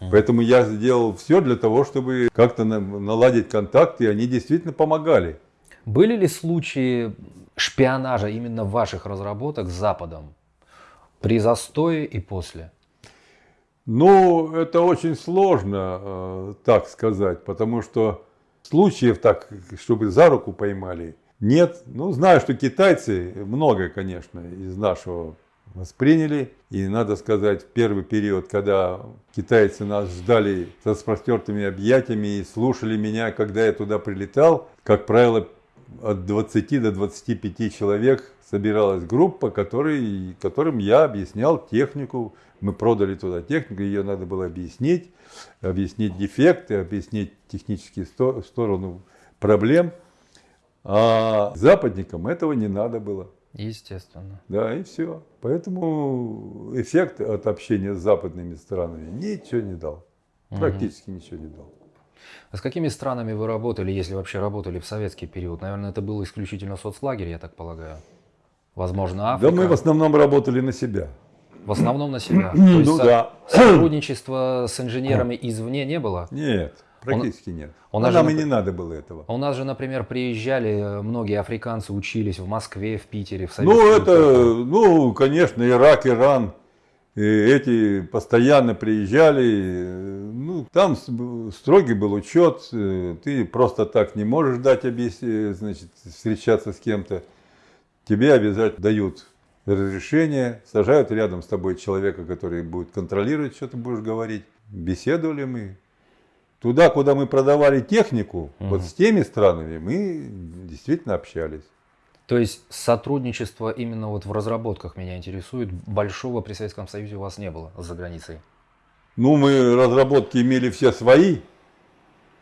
Поэтому я сделал все для того, чтобы как-то на- наладить контакты, и они действительно помогали. Были ли случаи шпионажа именно ваших разработок с Западом? При застое и после? Ну, это очень сложно э, так сказать, потому что случаев так, чтобы за руку поймали, нет. Ну, знаю, что китайцы многое, конечно, из нашего восприняли. И надо сказать, в первый период, когда китайцы нас ждали с распростертыми объятиями и слушали меня, когда я туда прилетал, как правило, от 20 до 25 человек собиралась группа, который, которым я объяснял технику. Мы продали туда технику, ее надо было объяснить, объяснить дефекты, объяснить технические сто- сторону проблем. А западникам этого не надо было. Естественно. Да, и все. Поэтому эффект от общения с западными странами ничего не дал. Практически ничего не дал. А с какими странами вы работали, если вообще работали в советский период? Наверное, это был исключительно соцлагерь, я так полагаю. Возможно, Африка. Да мы в основном работали на себя. В основном на себя. То Ну да. Сотрудничества с инженерами извне не было? Нет, Практически нет. у А нас нам же, и не надо было этого. У нас же, например, приезжали э, многие африканцы, учились в Москве, в Питере, в Советском Ну, это, Союзе. ну, конечно, Ирак, Иран, и эти постоянно приезжали, ну, там строгий был учет, э, ты просто так не можешь дать значит, встречаться с кем-то. Тебе обязательно дают разрешение, сажают рядом с тобой человека, который будет контролировать, что ты будешь говорить. Беседовали мы. Туда, куда мы продавали технику, вот с теми странами мы действительно общались. То есть сотрудничество именно вот в разработках меня интересует. Большого при Советском Союзе у вас не было за границей. Ну, мы разработки имели все свои,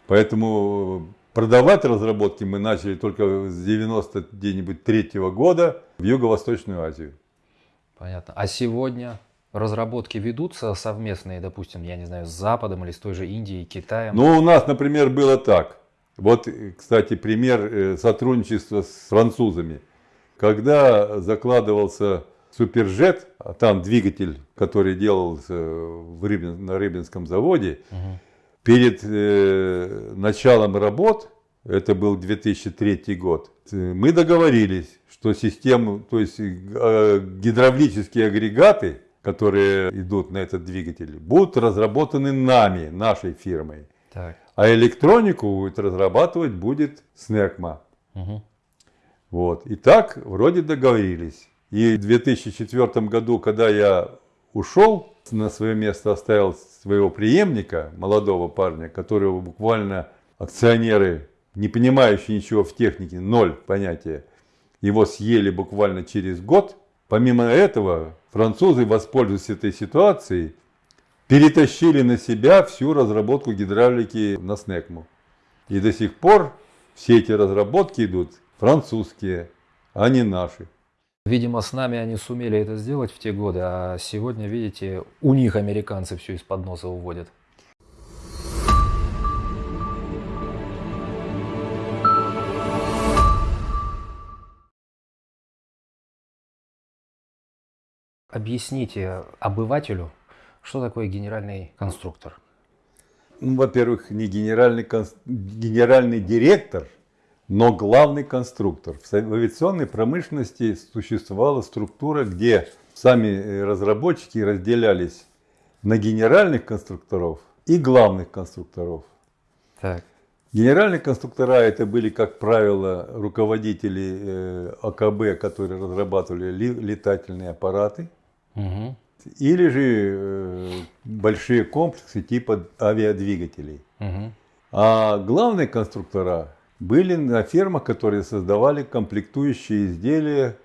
поэтому продавать разработки мы начали только с 90 где-нибудь третьего года в Юго-Восточную Азию. Понятно. А сегодня разработки ведутся совместные, допустим, я не знаю, с Западом или с той же Индией, Китаем? Ну, у нас, например, было так. Вот, кстати, пример э, сотрудничества с французами. Когда закладывался Супержет, а там двигатель, который делался в Рыбин- на Рыбинском заводе, Мгм. Перед э, началом работ, это был 2003 год, э, мы договорились, что систему, то есть э, гидравлические агрегаты, которые идут на этот двигатель, будут разработаны нами, нашей фирмой. Так. А электронику будет разрабатывать будет СНЕКМА. Мгм. Вот. И так вроде договорились. И в 2004 году, когда я ушел, на свое место оставил своего преемника, молодого парня, которого буквально акционеры, не понимающие ничего в технике, ноль понятия, его съели буквально через год. Помимо этого, французы, воспользуясь этой ситуацией, перетащили на себя всю разработку гидравлики на СНЕКМу. И до сих пор все эти разработки идут французские, а не наши. Видимо, с нами они сумели это сделать в те годы, а сегодня, видите, у них американцы все из-под носа уводят. Объясните обывателю, что такое генеральный конструктор. Ну, во-первых, не генеральный, конс- генеральный директор, но главный конструктор. В авиационной промышленности существовала структура, где сами э, разработчики разделялись на генеральных конструкторов и главных конструкторов. Так. Генеральные конструктора это были, как правило, руководители э, АКБ, которые разрабатывали ли- летательные аппараты, Мгм. или же э, большие комплексы типа авиадвигателей. Мгм. А главные конструктора были на фермах, которые создавали комплектующие изделия,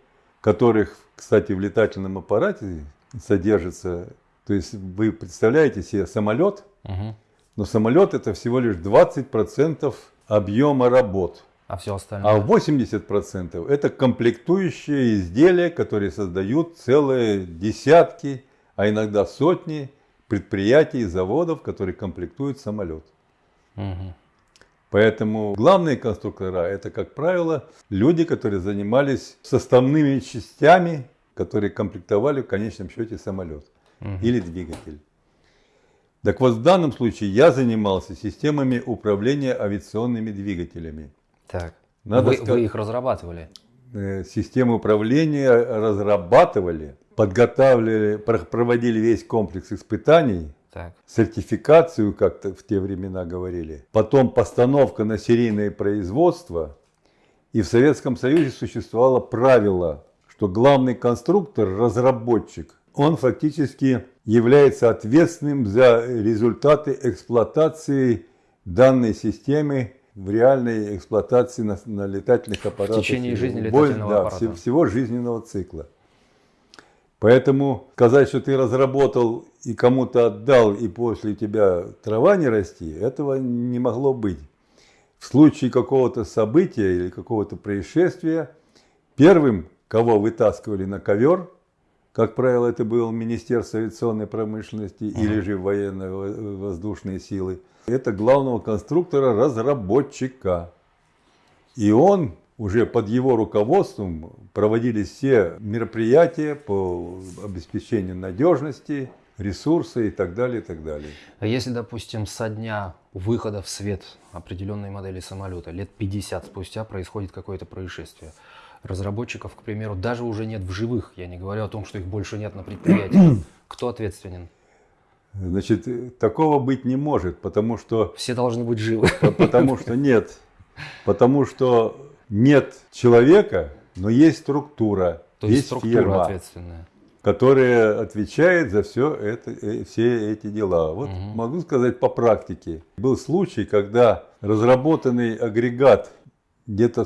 которых, кстати, в летательном аппарате содержится. То есть вы представляете себе самолет, Мгм. но самолет это всего лишь 20% объема работ. А все А остальное? 80% это комплектующие изделия, которые создают целые десятки, а иногда сотни предприятий и заводов, которые комплектуют самолет. Мгм. Поэтому главные конструктора это, как правило, люди, которые занимались составными частями, которые комплектовали в конечном счете самолет Мгм. или двигатель. Так вот, в данном случае я занимался системами управления авиационными двигателями. Так. Надо вы, сказать- вы их разрабатывали? Э, Системы управления разрабатывали, подготавливали, про- проводили весь комплекс испытаний, Так. сертификацию, как-то в те времена говорили, потом постановка на серийное производство. И в Советском Союзе существовало правило, что главный конструктор, разработчик, он фактически является ответственным за результаты эксплуатации данной системы в реальной эксплуатации на, на летательных аппаратах. течение жизни летательного да, аппарата. все- всего жизненного цикла. Поэтому сказать, что ты разработал и кому-то отдал, и после тебя трава не расти, этого не могло быть. В случае какого-то события или какого-то происшествия, первым, кого вытаскивали на ковер, как правило, это было Министерство авиационной промышленности или же военно-воздушные силы, это главного конструктора-разработчика. И он уже под его руководством проводились все мероприятия по обеспечению надежности, ресурсы и так далее, и так далее. А если, допустим, со дня выхода в свет определенной модели самолета, лет 50 спустя происходит какое-то происшествие, разработчиков, к примеру, даже уже нет в живых, я не говорю о том, что их больше нет на предприятии, кто ответственен? Значит, такого быть не может, потому что... Все должны быть живы. Потому что нет. Потому что нет человека, но есть структура, То есть, структура фирма, ответственная. которая отвечает за все это, э, все эти дела. Вот Мгм. могу сказать по практике. Был случай, когда разработанный агрегат где-то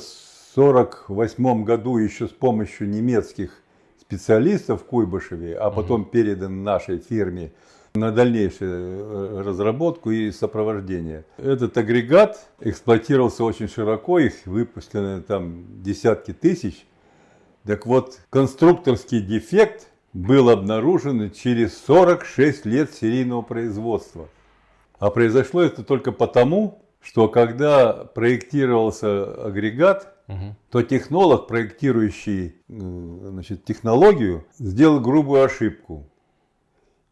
1948 году еще с помощью немецких специалистов в Куйбышеве, а потом передан нашей фирме на дальнейшую э, разработку и сопровождение. Этот агрегат эксплуатировался очень широко, их выпущено там десятки тысяч. Так вот, конструкторский дефект был обнаружен через 46 лет серийного производства. А произошло это только потому, что когда проектировался агрегат, Мгм. то технолог, проектирующий э, значит, технологию, сделал грубую ошибку.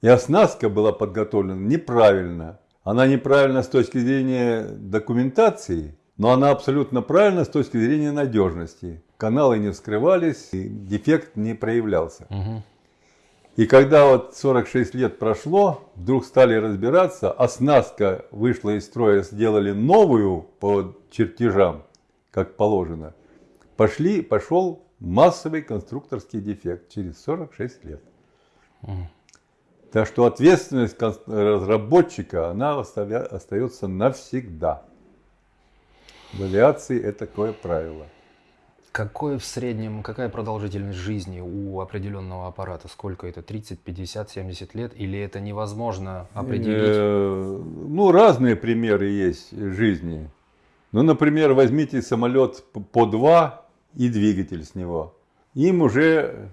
И оснастка была подготовлена неправильно. Она неправильна с точки зрения документации, но она абсолютно правильна с точки зрения надежности. Каналы не вскрывались, и дефект не проявлялся. Мгм. И когда вот 46 лет прошло, вдруг стали разбираться, оснастка вышла из строя, сделали новую по чертежам, как положено. Пошли, пошел массовый конструкторский дефект через 46 лет. Мгм. Так что ответственность разработчика, она остается навсегда. В авиации это такое правило. Какое в среднем, какая продолжительность жизни у определенного аппарата? Сколько это? 30, 50, 70 лет? Или это невозможно определить? Э, Ну, разные примеры есть жизни. Ну, например, возьмите самолет по 2 и двигатель с него. Им уже,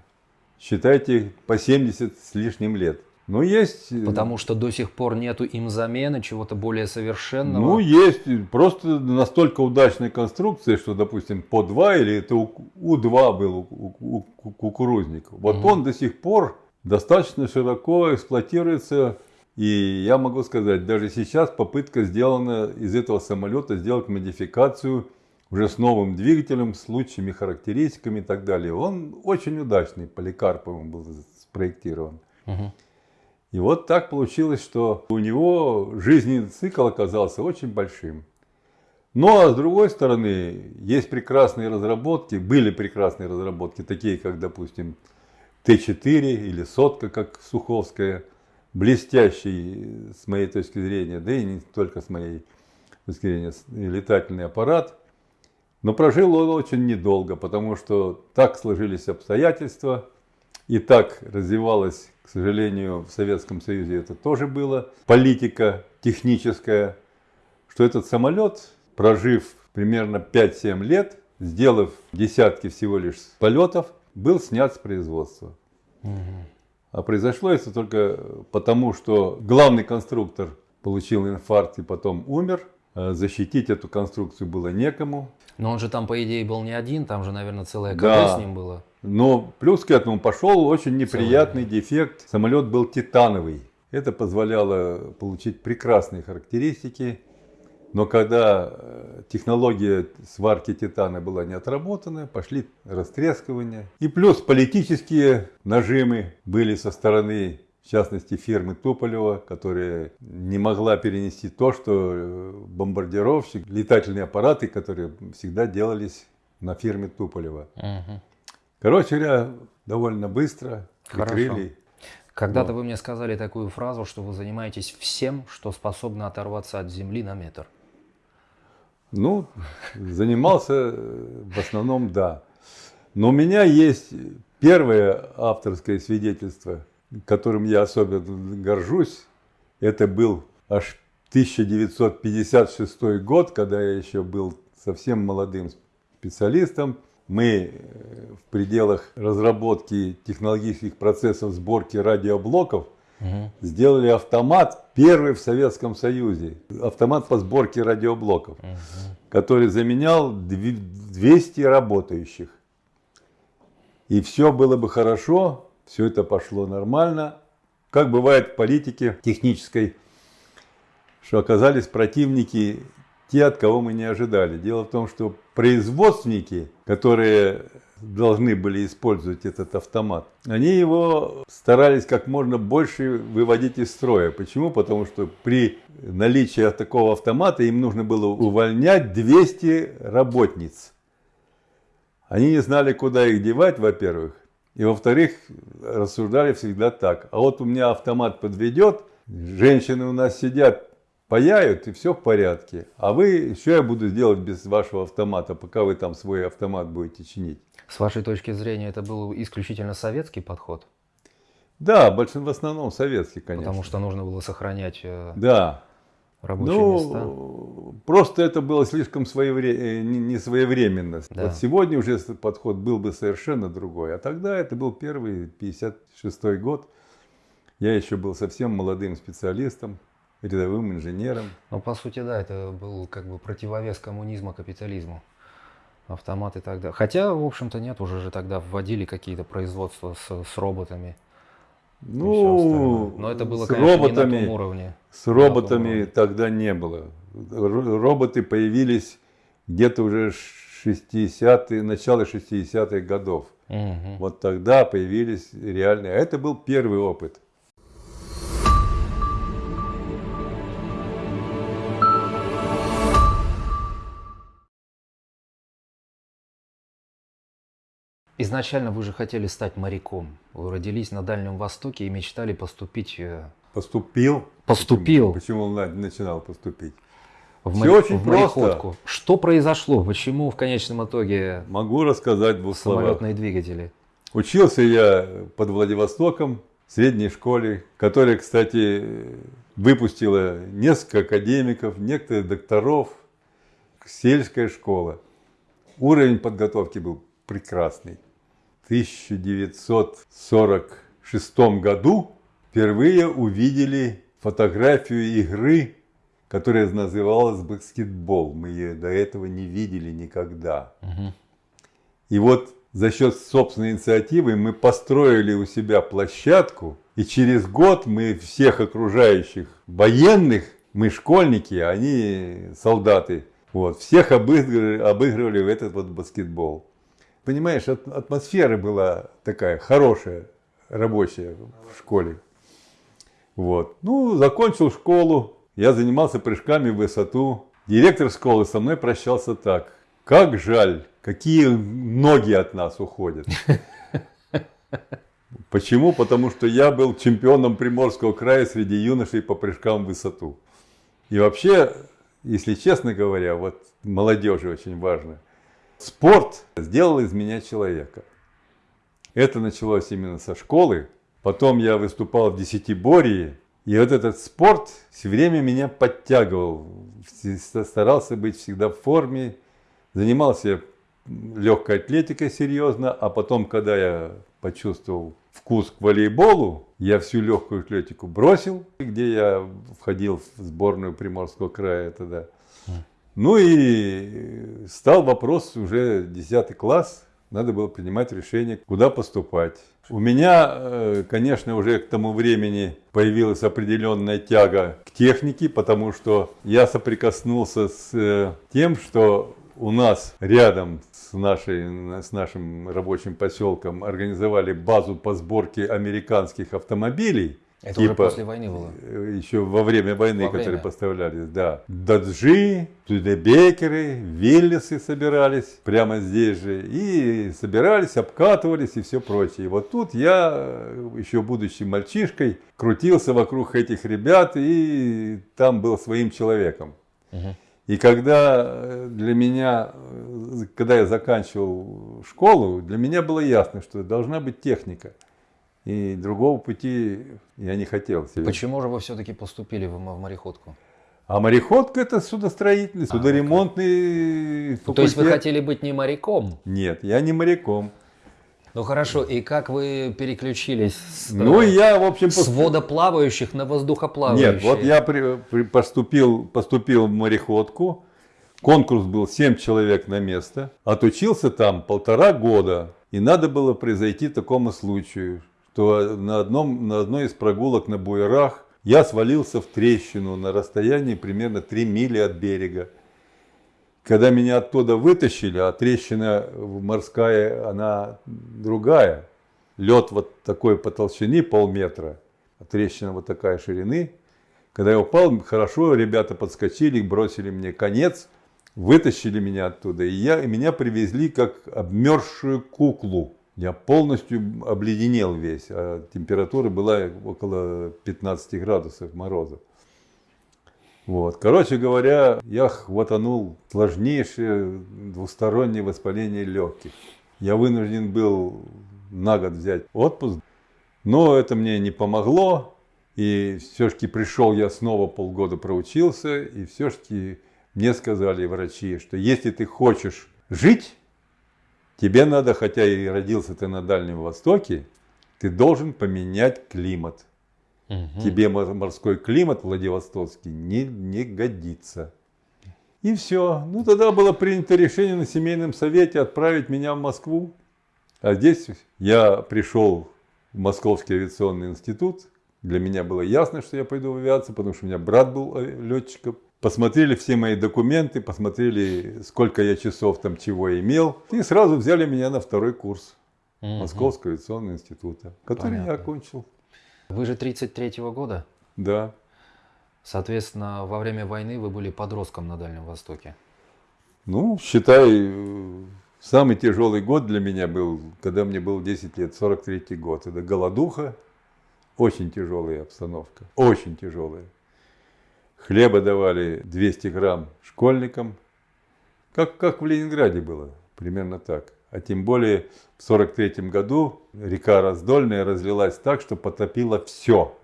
считайте, по 70 с лишним лет. Но есть... э, Потому что до сих пор нету им замены чего-то более совершенного. Ну, есть просто настолько удачная конструкция, что, допустим, по 2 или это У- У-2 был у- кукурузник. Вот Мгм. он до сих пор достаточно широко эксплуатируется. И я могу сказать, даже сейчас попытка сделана из этого самолета сделать модификацию уже с новым двигателем, с лучшими характеристиками и так далее. Он очень удачный, Поликарповым был спроектирован. Мгм. И вот так получилось, что у него жизненный цикл оказался очень большим. Но а с другой стороны, есть прекрасные разработки, были прекрасные разработки, такие как, допустим, Т4 или Сотка, как Суховская, блестящий, с моей точки зрения, да и не только с моей точки зрения, с- летательный аппарат. Но прожил он очень недолго, потому что так сложились обстоятельства, и так развивалась, к сожалению, в Советском Союзе это тоже было, политика техническая, что этот самолет, прожив примерно 5-7 лет, сделав десятки всего лишь полетов, был снят с производства. Мгм. А произошло это только потому, что главный конструктор получил инфаркт и потом умер. А Защитить эту конструкцию было некому. Но он же там, по идее, был не один, там же, наверное, целое КБ Да. с ним было. Но плюс к этому пошел очень неприятный дефект. Самолет был титановый. Это позволяло получить прекрасные характеристики. Но когда э, технология сварки титана была не отработана, пошли растрескивания. И плюс политические нажимы были со стороны, в частности, фирмы Туполева, которая не могла перенести то, что э, бомбардировщик, летательные аппараты, которые всегда делались на фирме Туполева. Мгм. Короче говоря, довольно быстро Хорошо. прикрыли. Когда-то Вот. вы мне сказали такую фразу, что вы занимаетесь всем, что способно оторваться от земли на метр. Ну, занимался э, в основном, да. Но у меня есть первое авторское свидетельство, которым я особенно горжусь. Это был аж 1956 год, когда я еще был совсем молодым специалистом. Мы э, в пределах разработки технологических процессов сборки радиоблоков Мгм. сделали автомат, первый в Советском Союзе. Автомат по сборке радиоблоков, который заменял дви- 200 работающих. И все было бы хорошо, все это пошло нормально, как бывает в политике технической, что оказались противники те, от кого мы не ожидали. Дело в том, что производственники, которые должны были использовать этот автомат, они его старались как можно больше выводить из строя. Почему? Потому что при наличии такого автомата им нужно было увольнять 200 работниц. Они не знали, куда их девать, во-первых. И во-вторых, рассуждали всегда так. А вот у меня автомат подведет, женщины у нас сидят, паяют, и все в порядке. А вы, что я буду делать без вашего автомата, пока вы там свой автомат будете чинить? С вашей точки зрения, это был исключительно советский подход? Да, большинство, в основном советский, конечно. Потому что нужно было сохранять э, да. рабочие ну, места. Просто это было слишком своевре... Э, не своевременно. Да. Вот сегодня уже подход был бы совершенно другой. А тогда это был первый, 56 год. Я еще был совсем молодым специалистом, рядовым инженером. Ну, по сути, да, это был как бы противовес коммунизма капитализму. Автоматы тогда. Хотя, в общем-то, нет, уже же тогда вводили какие-то производства с, с роботами. Ну. Но это было, с конечно, роботами, не на том уровне. С роботами уровне. тогда не было. Ро- Роботы появились где-то уже 60-е, начало 60-х годов. Мгм. Вот тогда появились реальные. А это был первый опыт. Изначально вы же хотели стать моряком. Вы родились на Дальнем Востоке и мечтали поступить э, Поступил. Поступил. Почему он на- начинал поступить? в, Всё моря- очень в просто. Что произошло? Почему в конечном итоге Могу рассказать в двух словах. самолетные двигатели? Учился я под Владивостоком в средней школе, которая, кстати, выпустила несколько академиков, некоторых докторов, сельская школа. Уровень подготовки был прекрасный. В 1946 году впервые увидели фотографию игры, которая называлась баскетбол. Мы ее до этого не видели никогда. Мгм. И вот за счет собственной инициативы мы построили у себя площадку, и через год мы всех окружающих военных, мы школьники, они солдаты, вот, всех обыгрывали, обыгрывали в этот вот баскетбол. Понимаешь, атмосфера была такая хорошая, рабочая в школе. Вот. Ну, закончил школу, я занимался прыжками в высоту. Директор школы со мной прощался так. Как жаль, какие ноги от нас уходят. Почему? Потому что я был чемпионом Приморского края среди юношей по прыжкам в высоту. И вообще, если честно говоря, вот молодежи очень важно. Спорт сделал из меня человека. Это началось именно со школы. Потом я выступал в десятиборье. И вот этот спорт все время меня подтягивал. Старался быть всегда в форме. Занимался легкой атлетикой серьезно. А потом, когда я почувствовал вкус к волейболу, я всю легкую атлетику бросил, где я входил в сборную Приморского края тогда. Ну и стал вопрос уже 10 класс, надо было принимать решение, куда поступать. У меня, э, конечно, уже к тому времени появилась определенная тяга к технике, потому что я соприкоснулся с э, тем, что у нас рядом с, нашей, с нашим рабочим поселком организовали базу по сборке американских автомобилей. Это уже типа- после войны было. Э, Еще во время войны, Во которые время. поставлялись, да. Даджи, Тудебекеры, Виллисы собирались прямо здесь же. И собирались, обкатывались и все прочее. И вот тут я, э, еще будучи мальчишкой, крутился вокруг этих ребят и там был своим человеком. Мгм. И когда э, для меня, когда я заканчивал школу, для меня было ясно, что должна быть техника. И другого пути я не хотел себе. Почему же вы все-таки поступили в, мореходку? А мореходка это судостроительный, судоремонтный факультет. А, То есть вы хотели быть не моряком? Нет, я не моряком. Ну хорошо, и как вы переключились с, Ну, э, я, в общем, с пос- водоплавающих на воздухоплавающие? Нет, вот я при- при- поступил, поступил в мореходку. Конкурс был 7 человек на место. Отучился там полтора года. И надо было произойти такому случаю, что на, одном, на одной из прогулок на буерах я свалился в трещину на расстоянии примерно 3 мили от берега. Когда меня оттуда вытащили, а трещина морская, она другая, лед вот такой по толщине полметра, а трещина вот такая ширины. Когда я упал, хорошо, ребята подскочили, бросили мне конец, вытащили меня оттуда, и, я, и меня привезли как обмерзшую куклу. Я полностью обледенел весь, а температура была около 15 градусов мороза. Вот. Короче говоря, я хватанул сложнейшее двустороннее воспаление легких. Я вынужден был на год взять отпуск, но это мне не помогло. И все-таки пришел я снова полгода проучился, и все-таки мне сказали врачи, что если ты хочешь жить, тебе надо, хотя и родился ты на Дальнем Востоке, ты должен поменять климат. Угу. Тебе морской климат Владивостокский не, не годится. И все. Ну тогда было принято решение на семейном совете отправить меня в Москву. А здесь я пришел в Московский авиационный институт. Для меня было ясно, что я пойду в авиацию, потому что у меня брат был э, летчиком. Посмотрели все мои документы, посмотрели, сколько я часов там чего имел. И сразу взяли меня на второй курс угу. Московского авиационного института, который Понятно. я окончил. Вы же 33-го года? Да. Соответственно, во время войны вы были подростком на Дальнем Востоке. Ну, считай, самый тяжелый год для меня был, когда мне было 10 лет, 43-й год. Это голодуха, очень тяжелая обстановка, очень тяжелая. Хлеба давали 200 грамм школьникам, как, как в Ленинграде было, примерно так. А тем более в 43 году река Раздольная разлилась так, что потопила все.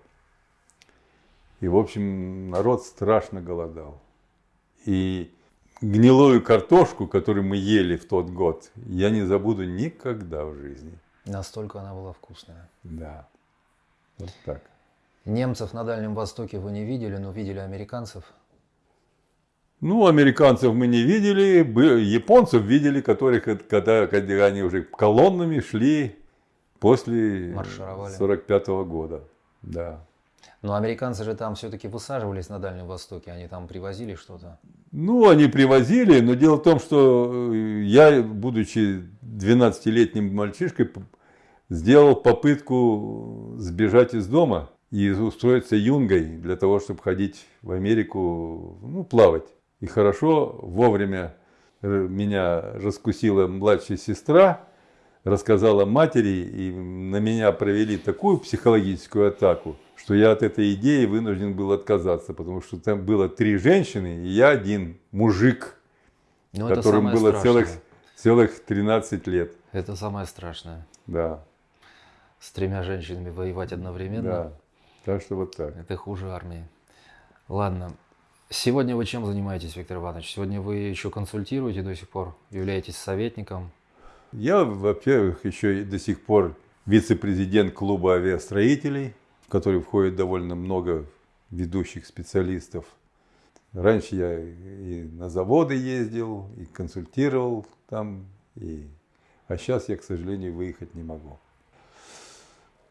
И, в общем, народ страшно голодал. И гнилую картошку, которую мы ели в тот год, я не забуду никогда в жизни. Настолько она была вкусная. Да. Вот так. Немцев на Дальнем Востоке вы не видели, но видели американцев? Ну, американцев мы не видели, японцев видели, которых, когда, когда они уже колоннами шли после 45 -го года. Да. Но американцы же там все-таки высаживались на Дальнем Востоке, они там привозили что-то? Ну, они привозили, но дело в том, что э, я, будучи 12-летним мальчишкой, сделал попытку сбежать из дома и устроиться юнгой для того, чтобы ходить в Америку, ну, плавать. И хорошо, вовремя меня раскусила младшая сестра, рассказала матери, и на меня провели такую психологическую атаку, что я от этой идеи вынужден был отказаться, потому что там было три женщины, и я один мужик, ну, которым было целых, целых 13 лет. Это самое страшное. Да. С тремя женщинами воевать одновременно. Да. Так что вот так. Это хуже армии. Ладно, Сегодня вы чем занимаетесь, Виктор Иванович? Сегодня вы еще консультируете до сих пор, являетесь советником? Я, во-первых, еще до сих пор вице-президент клуба авиастроителей, в который входит довольно много ведущих специалистов. Раньше я и на заводы ездил, и консультировал там, и... а сейчас я, к сожалению, выехать не могу.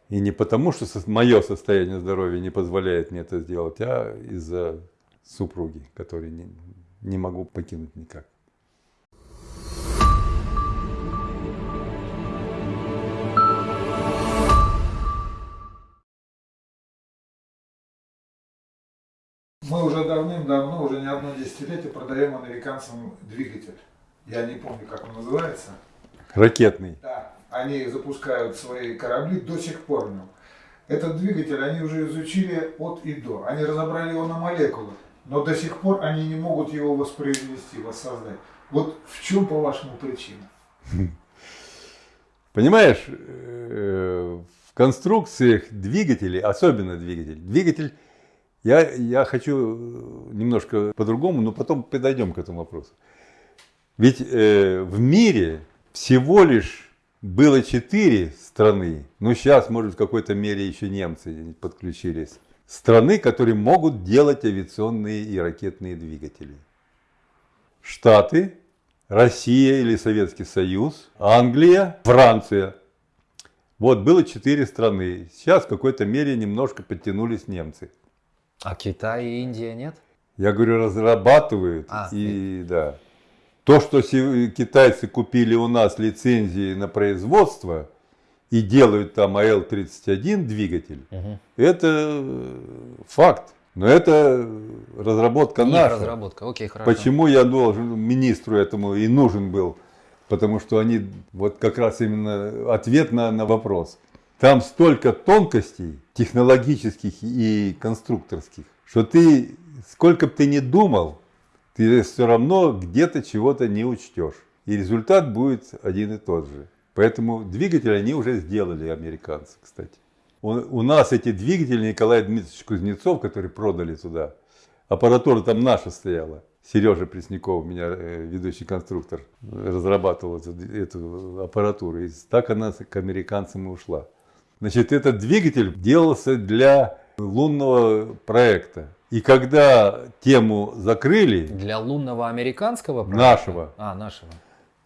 И не потому, что мое состояние здоровья не позволяет мне это сделать, а из-за супруги, которые не, не могу покинуть никак. Мы уже давным-давно, уже не одно десятилетие продаем американцам двигатель. Я не помню, как он называется. Ракетный. Да. Они запускают свои корабли до сих пор. Этот двигатель они уже изучили от и до. Они разобрали его на молекулы но до сих пор они не могут его воспроизвести, воссоздать. Вот в чем, по-вашему, причина? Понимаешь, э, в конструкциях двигателей, особенно двигатель, двигатель, я, я хочу немножко по-другому, но потом подойдем к этому вопросу. Ведь э, в мире всего лишь было четыре страны, ну сейчас, может, в какой-то мере еще немцы подключились страны, которые могут делать авиационные и ракетные двигатели. Штаты, Россия или Советский Союз, Англия, Франция. Вот было четыре страны. Сейчас в какой-то мере немножко подтянулись немцы. А Китай и Индия нет? Я говорю, разрабатывают. А, и да. То, что китайцы купили у нас лицензии на производство и делают там АЛ-31 двигатель, Мгм. это э, факт. Но это разработка Их наша. разработка, окей, хорошо. Почему я должен министру этому и нужен был? Потому что они, вот как раз именно ответ на, на вопрос. Там столько тонкостей технологических и конструкторских, что ты, сколько бы ты ни думал, ты все равно где-то чего-то не учтешь. И результат будет один и тот же. Поэтому двигатель они уже сделали, американцы, кстати. У, у нас эти двигатели Николай Дмитриевич Кузнецов, который продали туда, аппаратура там наша стояла. Сережа Пресняков, у меня э, ведущий конструктор, разрабатывал эту, эту аппаратуру. И так она к американцам и ушла. Значит, этот двигатель делался для лунного проекта. И когда тему закрыли, Для лунного американского проекта? Нашего. А, нашего.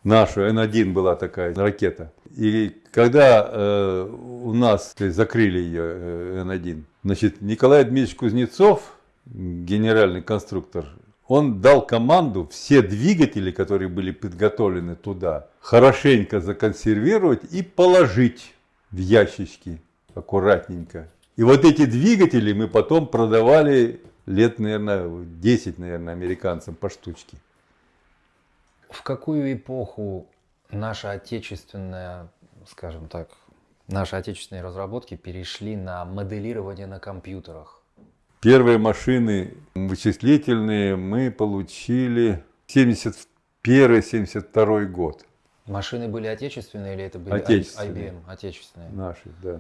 нашу Н-1 была такая ракета. И когда э, у нас есть, закрыли ее э, Н-1, значит, Николай Дмитриевич Кузнецов, генеральный конструктор, он дал команду все двигатели, которые были подготовлены туда, хорошенько законсервировать и положить в ящички аккуратненько. И вот эти двигатели мы потом продавали лет, наверное, 10, наверное, американцам по штучке. В какую эпоху наша отечественная, скажем так, наши отечественные разработки перешли на моделирование на компьютерах? Первые машины вычислительные мы получили 71-72 год. Машины были отечественные или это были Отечественные. IBM? Отечественные. Наши, да.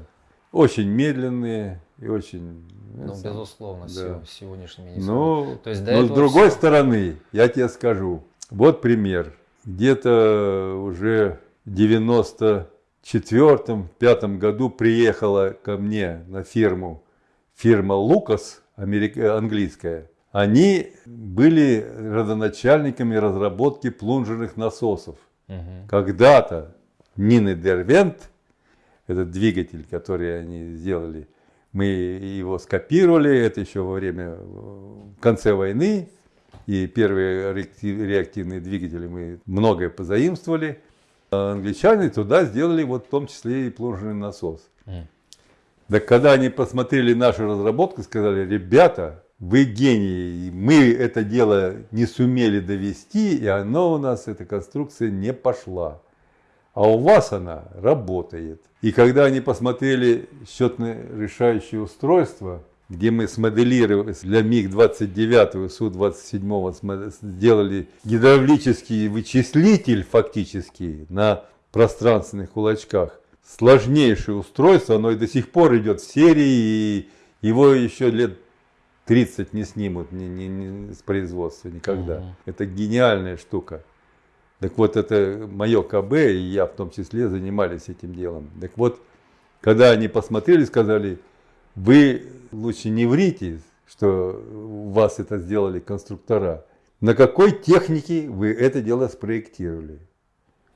Очень медленные и очень... Ну, это, безусловно, да. сего- сегодняшними не Ну, То есть но с другой всё- стороны, я тебе скажу, вот пример. Где-то уже в 94-м, пятом году приехала ко мне на фирму фирма Лукас, америка- английская. Они были родоначальниками разработки плунжерных насосов. Мгм. Когда-то Нины Дервент, этот двигатель, который они сделали, мы его скопировали, это еще во время, в конце войны, и первые реакти- реактивные двигатели мы многое позаимствовали. А англичане туда сделали вот в том числе и плунжерный насос. Так когда они посмотрели нашу разработку, сказали, ребята, вы гении, мы это дело не сумели довести, и оно у нас, эта конструкция не пошла. А у вас она работает. И когда они посмотрели счетное решающее устройство, где мы смоделировали для МиГ-29 и Су-27 смо- сделали гидравлический вычислитель фактически на пространственных кулачках, сложнейшее устройство, оно и до сих пор идет в серии, и его еще лет 30 не снимут ни- ни- ни с производства никогда. Мгм. Это гениальная штука. Так вот, это мое КБ, и я в том числе занимались этим делом. Так вот, когда они посмотрели, сказали, вы лучше не врите, что вас это сделали конструктора. На какой технике вы это дело спроектировали?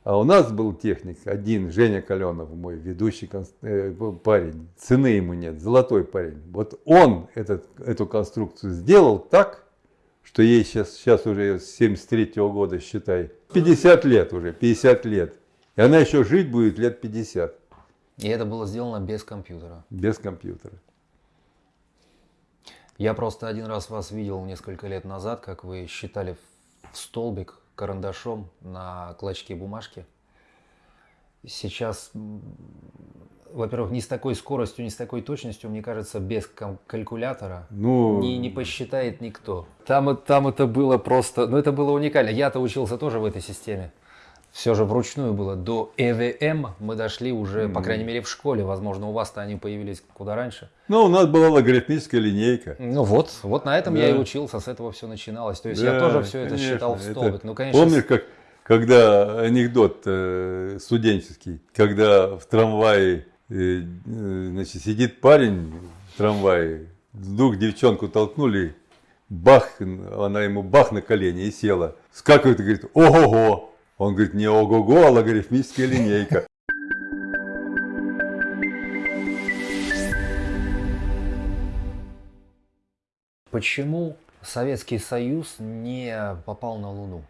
А у нас был техник один, Женя Каленов, мой ведущий э, парень. Цены ему нет, золотой парень. Вот он этот, эту конструкцию сделал так, что ей сейчас, сейчас уже с 73 года, считай, 50 лет уже, 50 лет. И она еще жить будет лет 50 И это было сделано без компьютера. без компьютера. Я просто один раз вас видел несколько лет назад, как вы считали в столбик карандашом на клочке бумажки. Сейчас, во-первых, не с такой скоростью, не с такой точностью, мне кажется, без калькулятора Ну, не, не посчитает никто. Там, там это было просто, ну это было уникально. Я-то учился тоже в этой системе. Все же вручную было. До ЭВМ мы дошли уже, по крайней мере, в школе. Возможно, у вас-то они появились куда раньше. ну, у нас была логарифмическая линейка. Ну вот, вот на этом я и Да. учился, с этого все начиналось. То есть Да, я тоже все это конечно, считал в это- столбик. Ну, конечно, Помнишь, как, когда анекдот э, студенческий, когда в трамвае Э, э, значит, сидит парень в трамвае, вдруг девчонку толкнули, бах, она ему бах на колени и села. Скакивает и говорит, ого-го. Он говорит, не ого-го, а логарифмическая линейка. Почему Советский Союз не попал на Луну?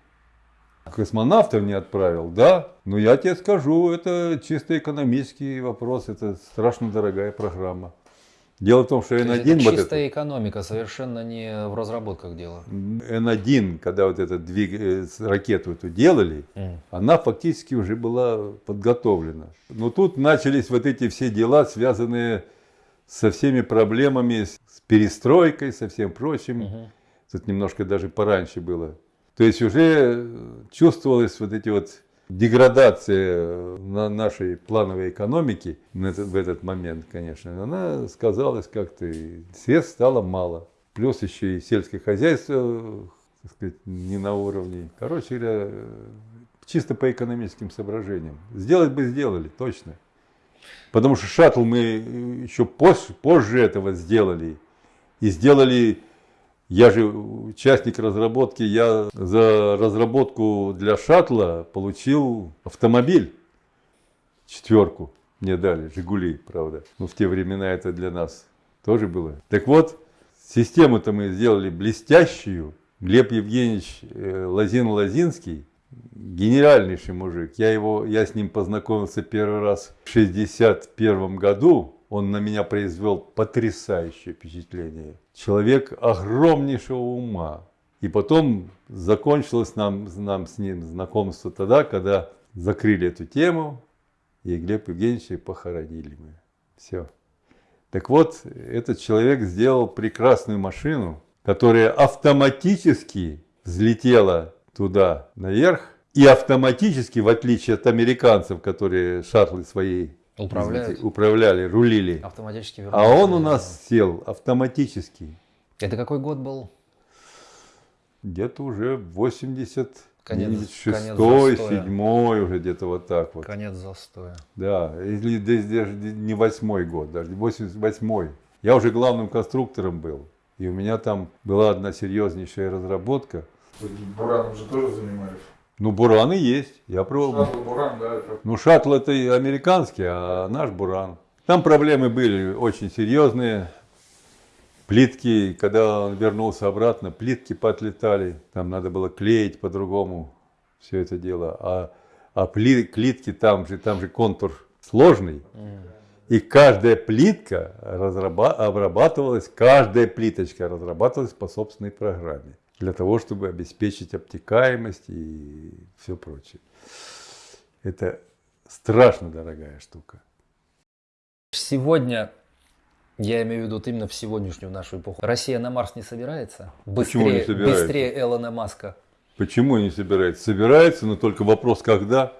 Космонавтов не отправил, да. Но я тебе скажу, это чисто экономический вопрос, это страшно дорогая программа. Дело в том, что То есть N1, это вот чистая это, экономика, совершенно не в разработках дело. N1, когда вот эту двиг... э, ракету эту делали, М. она фактически уже была подготовлена. Но тут начались вот эти все дела, связанные со всеми проблемами, с перестройкой, со всем прочим. Мгм. Тут немножко даже пораньше было. То есть уже чувствовалась вот эти вот деградация на нашей плановой экономики в этот момент, конечно. Она сказалась как-то, средств стало мало. Плюс еще и сельское хозяйство, так сказать, не на уровне. Короче говоря, чисто по экономическим соображениям. Сделать бы сделали, точно. Потому что шаттл мы еще позже, позже этого сделали. И сделали, я же участник разработки, я за разработку для шаттла получил автомобиль. Четверку мне дали, Жигули, правда. Но в те времена это для нас тоже было. Так вот, систему-то мы сделали блестящую. Глеб Евгеньевич э, Лазин-Лазинский, гениальнейший мужик. Я, его, я с ним познакомился первый раз в 61 году. Он на меня произвел потрясающее впечатление. Человек огромнейшего ума. И потом закончилось нам, нам с ним знакомство тогда, когда закрыли эту тему, и Глеб Евгеньевича похоронили мы. Все. Так вот, этот человек сделал прекрасную машину, которая автоматически взлетела туда наверх, и автоматически, в отличие от американцев, которые шаттлы свои Управляют. управляли, рулили, Автоматически а вернулся он у на нас сел автоматически. Это какой год был? Где-то уже 86 Конец- конец 7 застоя. уже где-то вот так вот. Конец застоя. Да, или даже не восьмой год, даже 88 Я уже главным конструктором был. И у меня там была одна серьезнейшая разработка. Вы Бураном же тоже занимались. Ну, бураны есть. Я пробовал. Шаттл Буран, да, это Ну, шаттл это американский, а наш буран. Там проблемы были очень серьезные. Плитки, когда он вернулся обратно, плитки поотлетали. Там надо было клеить по-другому все это дело. А, а пли- плитки там же, там же контур сложный. И каждая плитка разраба- обрабатывалась, каждая плиточка разрабатывалась по собственной программе. Для того, чтобы обеспечить обтекаемость и все прочее. Это страшно дорогая штука. Сегодня, я имею в виду вот именно в сегодняшнюю нашу эпоху, Россия на Марс не собирается? Почему не Быстрее, собирается? быстрее Элона Маска. Почему не собирается? Собирается, но только вопрос когда.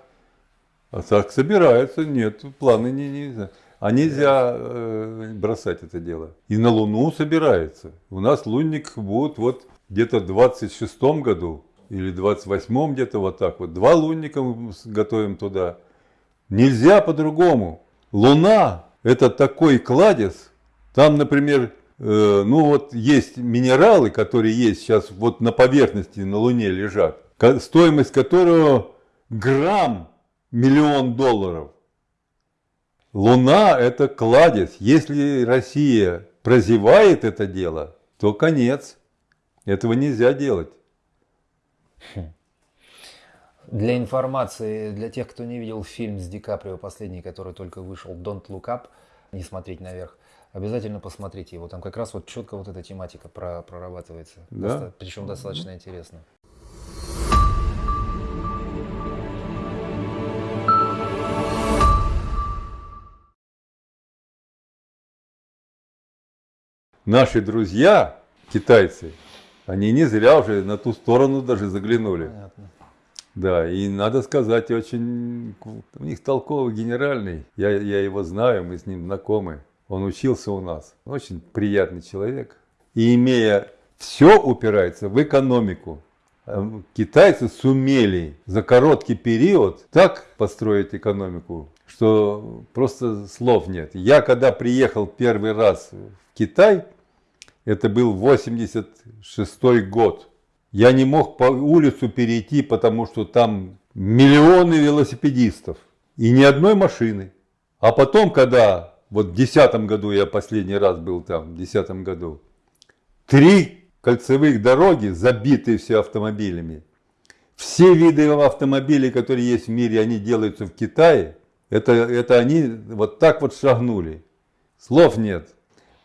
А так собирается, нет, планы не, не А нельзя э, бросать это дело. И на Луну собирается. У нас лунник будет вот где-то в 26 году или 28 где-то вот так вот. Два лунника мы готовим туда. Нельзя по-другому. Луна это такой кладезь. Там, например, э, ну вот есть минералы, которые есть сейчас вот на поверхности на Луне лежат, стоимость которого грамм миллион долларов. Луна это кладезь. Если Россия прозевает это дело, то конец. Этого нельзя делать. Для информации, для тех, кто не видел фильм с Ди Каприо, последний, который только вышел, Don't Look Up, не смотреть наверх, обязательно посмотрите его. Там как раз вот четко вот эта тематика про- прорабатывается. Да? причем достаточно интересно. Наши друзья, китайцы, они не зря уже на ту сторону даже заглянули. Понятно. Да, и надо сказать, очень у них толковый генеральный. Я, я его знаю, мы с ним знакомы. Он учился у нас. Очень приятный человек. И имея все упирается в экономику. Э, Китайцы сумели за короткий период так построить экономику, что просто слов нет. Я когда приехал первый раз в Китай, это был 86 год. Я не мог по улицу перейти, потому что там миллионы велосипедистов и ни одной машины. А потом, когда вот в 2010 году я последний раз был там, в 2010 году, три кольцевых дороги, забитые все автомобилями. Все виды автомобилей, которые есть в мире, они делаются в Китае. Это, это они вот так вот шагнули. Слов нет.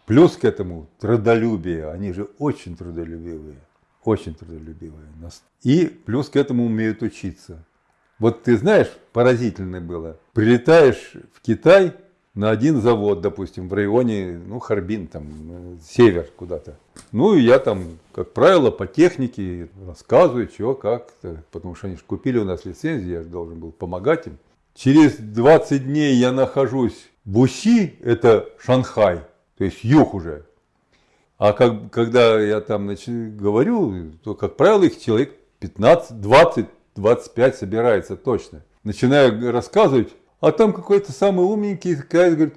Плюс к этому трудолюбие. Они же очень трудолюбивые. Очень трудолюбивые. И плюс к этому умеют учиться. Вот ты знаешь, поразительно было. Прилетаешь в Китай на один завод, допустим, в районе, ну, Харбин, там, север куда-то. Ну, и я там, как правило, по технике рассказываю, что, как, потому что они же купили у нас лицензию, я же должен был помогать им. Через 20 дней я нахожусь в Уси, это Шанхай, то есть юг уже. А как, когда я там значит, говорю, то, как правило, их человек 15, 20, 25 собирается точно. Начинаю рассказывать, а там какой-то самый умненький говорит,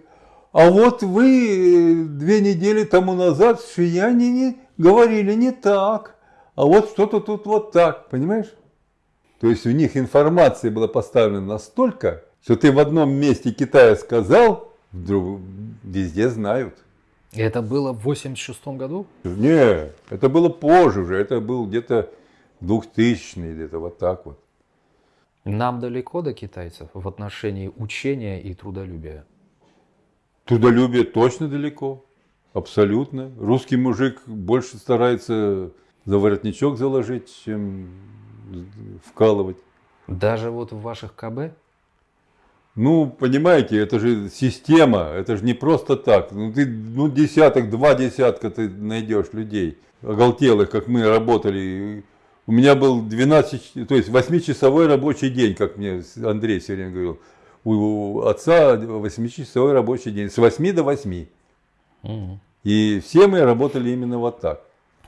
а вот вы две недели тому назад в Шиянине говорили не так, а вот что-то тут вот так, понимаешь? То есть у них информация была поставлена настолько, что ты в одном месте Китая сказал, вдруг везде знают. Это было в 86 году? Не, это было позже уже, это был где-то 2000 где-то вот так вот. Нам далеко до китайцев в отношении учения и трудолюбия? Трудолюбие точно далеко, абсолютно. Русский мужик больше старается за воротничок заложить, чем вкалывать. Даже вот в ваших КБ? Ну, понимаете, это же система, это же не просто так. Ну, ты, ну, десяток, два десятка ты найдешь людей, оголтелых, как мы работали. У меня был 12, то есть 8-часовой рабочий день, как мне Андрей все время говорил. У отца 8-часовой рабочий день, с 8 до 8. Угу. И все мы работали именно вот так.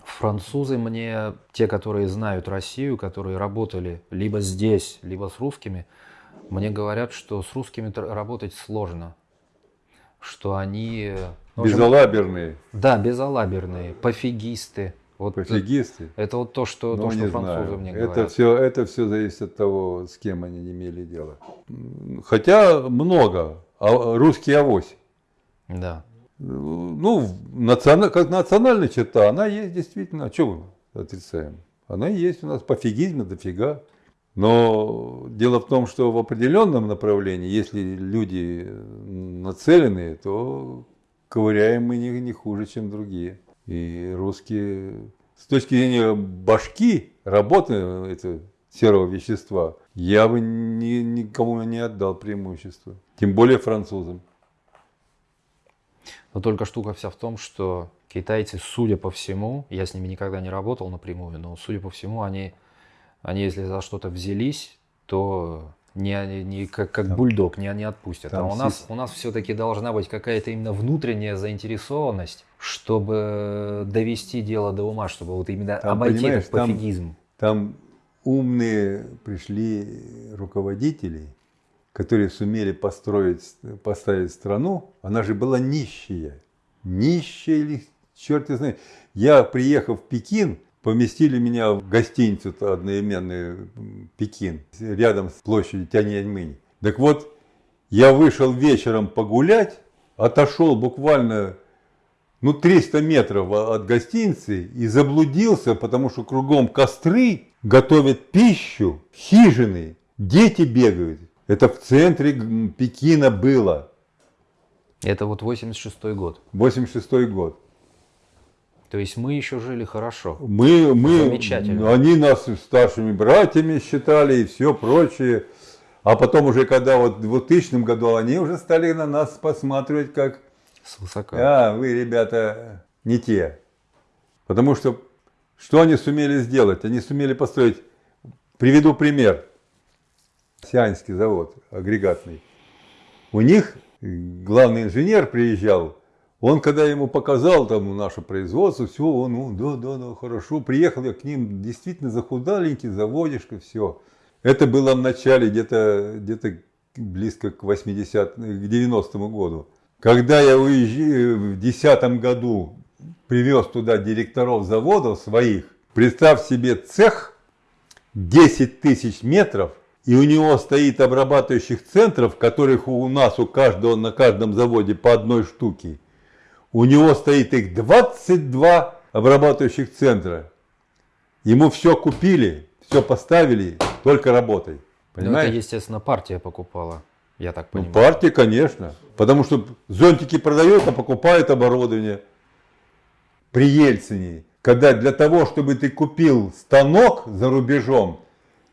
Французы мне, те, которые знают Россию, которые работали либо здесь, либо с русскими, мне говорят, что с русскими работать сложно. Что они... Ну, безалаберные. Да, безалаберные, пофигисты. Вот Пофигисты? Это вот то, что, то, что французы знаю. мне говорят. Это все, это все зависит от того, с кем они имели дело. Хотя много. А русский авось. Да. Ну, национа, как национальная черта, она есть действительно. А что мы отрицаем? Она есть у нас пофигизм, дофига. Но дело в том, что в определенном направлении, если люди нацелены, то ковыряем мы не, не хуже, чем другие. И русские, с точки зрения башки, работы этого серого вещества, я бы ни, никому не отдал преимущество. Тем более французам. Но только штука вся в том, что китайцы, судя по всему, я с ними никогда не работал напрямую, но судя по всему, они, они если за что-то взялись, то не, не как, как бульдог, не, не отпустят. Там а у нас, у нас все-таки должна быть какая-то именно внутренняя заинтересованность, чтобы довести дело до ума, чтобы вот именно там, обойти этот пофигизм. Там, там умные пришли руководители, которые сумели построить, поставить страну, она же была нищая. Нищая или черт знает. Я, приехав в Пекин, поместили меня в гостиницу одноименный Пекин, рядом с площадью Тяньаньмэнь. Так вот, я вышел вечером погулять, отошел буквально ну, 300 метров от гостиницы и заблудился, потому что кругом костры, готовят пищу, хижины, дети бегают. Это в центре Пекина было. Это вот 86 год. 86 год. То есть мы еще жили хорошо. Мы, мы, Замечательно. Они нас старшими братьями считали и все прочее. А потом уже, когда вот в 2000 году, они уже стали на нас посматривать как... С высока. А, вы, ребята, не те. Потому что, что они сумели сделать? Они сумели построить... Приведу пример. Сианский завод агрегатный. У них главный инженер приезжал он, когда ему показал там наше производство, все, он, ну, да, да, да, хорошо. Приехал я к ним, действительно захудаленький, заводишка, все. Это было в начале, где-то где, -то, близко к 80 к 90 году. Когда я уезжаю в 2010 году, привез туда директоров заводов своих, представь себе цех 10 тысяч метров, и у него стоит обрабатывающих центров, которых у нас у каждого на каждом заводе по одной штуке. У него стоит их 22 обрабатывающих центра. Ему все купили, все поставили, только работай. Ну, Понимаешь? это, естественно, партия покупала, я так Ну, понимаю. партия, конечно. Потому что зонтики продают, а покупают оборудование. При Ельцине, когда для того, чтобы ты купил станок за рубежом,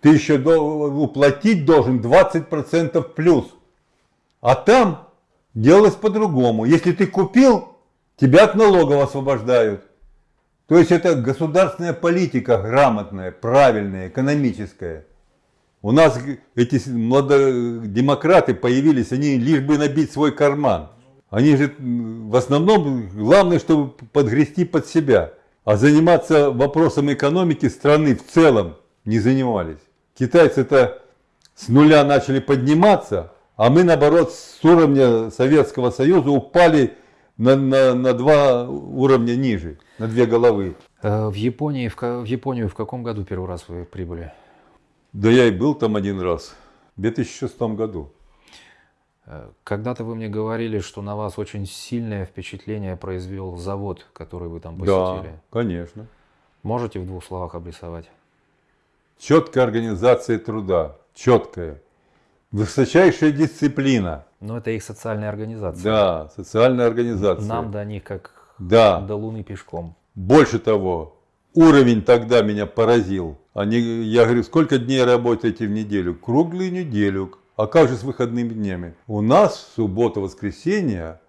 ты еще уплатить должен 20% плюс. А там делалось по-другому. Если ты купил, тебя от налогов освобождают. То есть это государственная политика грамотная, правильная, экономическая. У нас эти с- младодемократы появились, они лишь бы набить свой карман. Они же в основном главное, чтобы подгрести под себя. А заниматься вопросом экономики страны в целом не занимались. Китайцы-то с нуля начали подниматься, а мы наоборот с уровня Советского Союза упали на, на, на два уровня ниже, на две головы. Э, В Японии, в, в Японию в каком году первый раз вы прибыли? Да я и был там один раз, в 2006 году. Э, Когда-то вы мне говорили, что на вас очень сильное впечатление произвел завод, который вы там Да, посетили. конечно. Можете в двух словах обрисовать? Четкая организация труда, четкая. Высочайшая дисциплина. Но это их социальная организация. Да, социальная организация. Нам до них как Да. до Луны пешком. Больше того, уровень тогда меня поразил. Они, я говорю, сколько дней работаете в неделю? Круглую неделю. А как же с выходными днями? У нас в субботу-воскресенье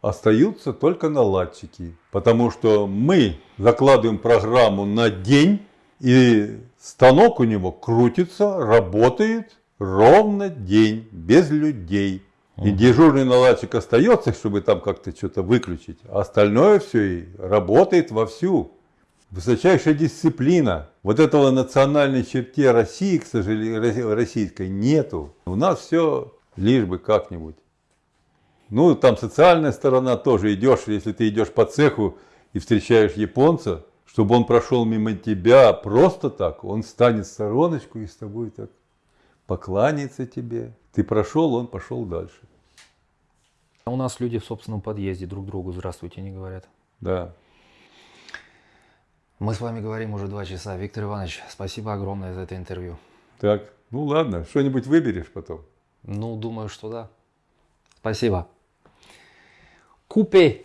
остаются только наладчики. Потому что мы закладываем программу на день, и станок у него крутится, работает ровно день, без людей. И дежурный наладчик остается, чтобы там как-то что-то выключить. А остальное все и работает вовсю. Высочайшая дисциплина. Вот этого национальной черте России, к сожалению, российской нету. У нас все лишь бы как-нибудь. Ну, там социальная сторона тоже идешь, если ты идешь по цеху и встречаешь японца, чтобы он прошел мимо тебя просто так, он станет в стороночку и с тобой так покланяется тебе. Ты прошел, он пошел дальше. А у нас люди в собственном подъезде друг другу здравствуйте не говорят. Да. Мы с вами говорим уже два часа. Виктор Иванович, спасибо огромное за это интервью. Так, ну ладно, что-нибудь выберешь потом. Ну, думаю, что да. Спасибо. Купе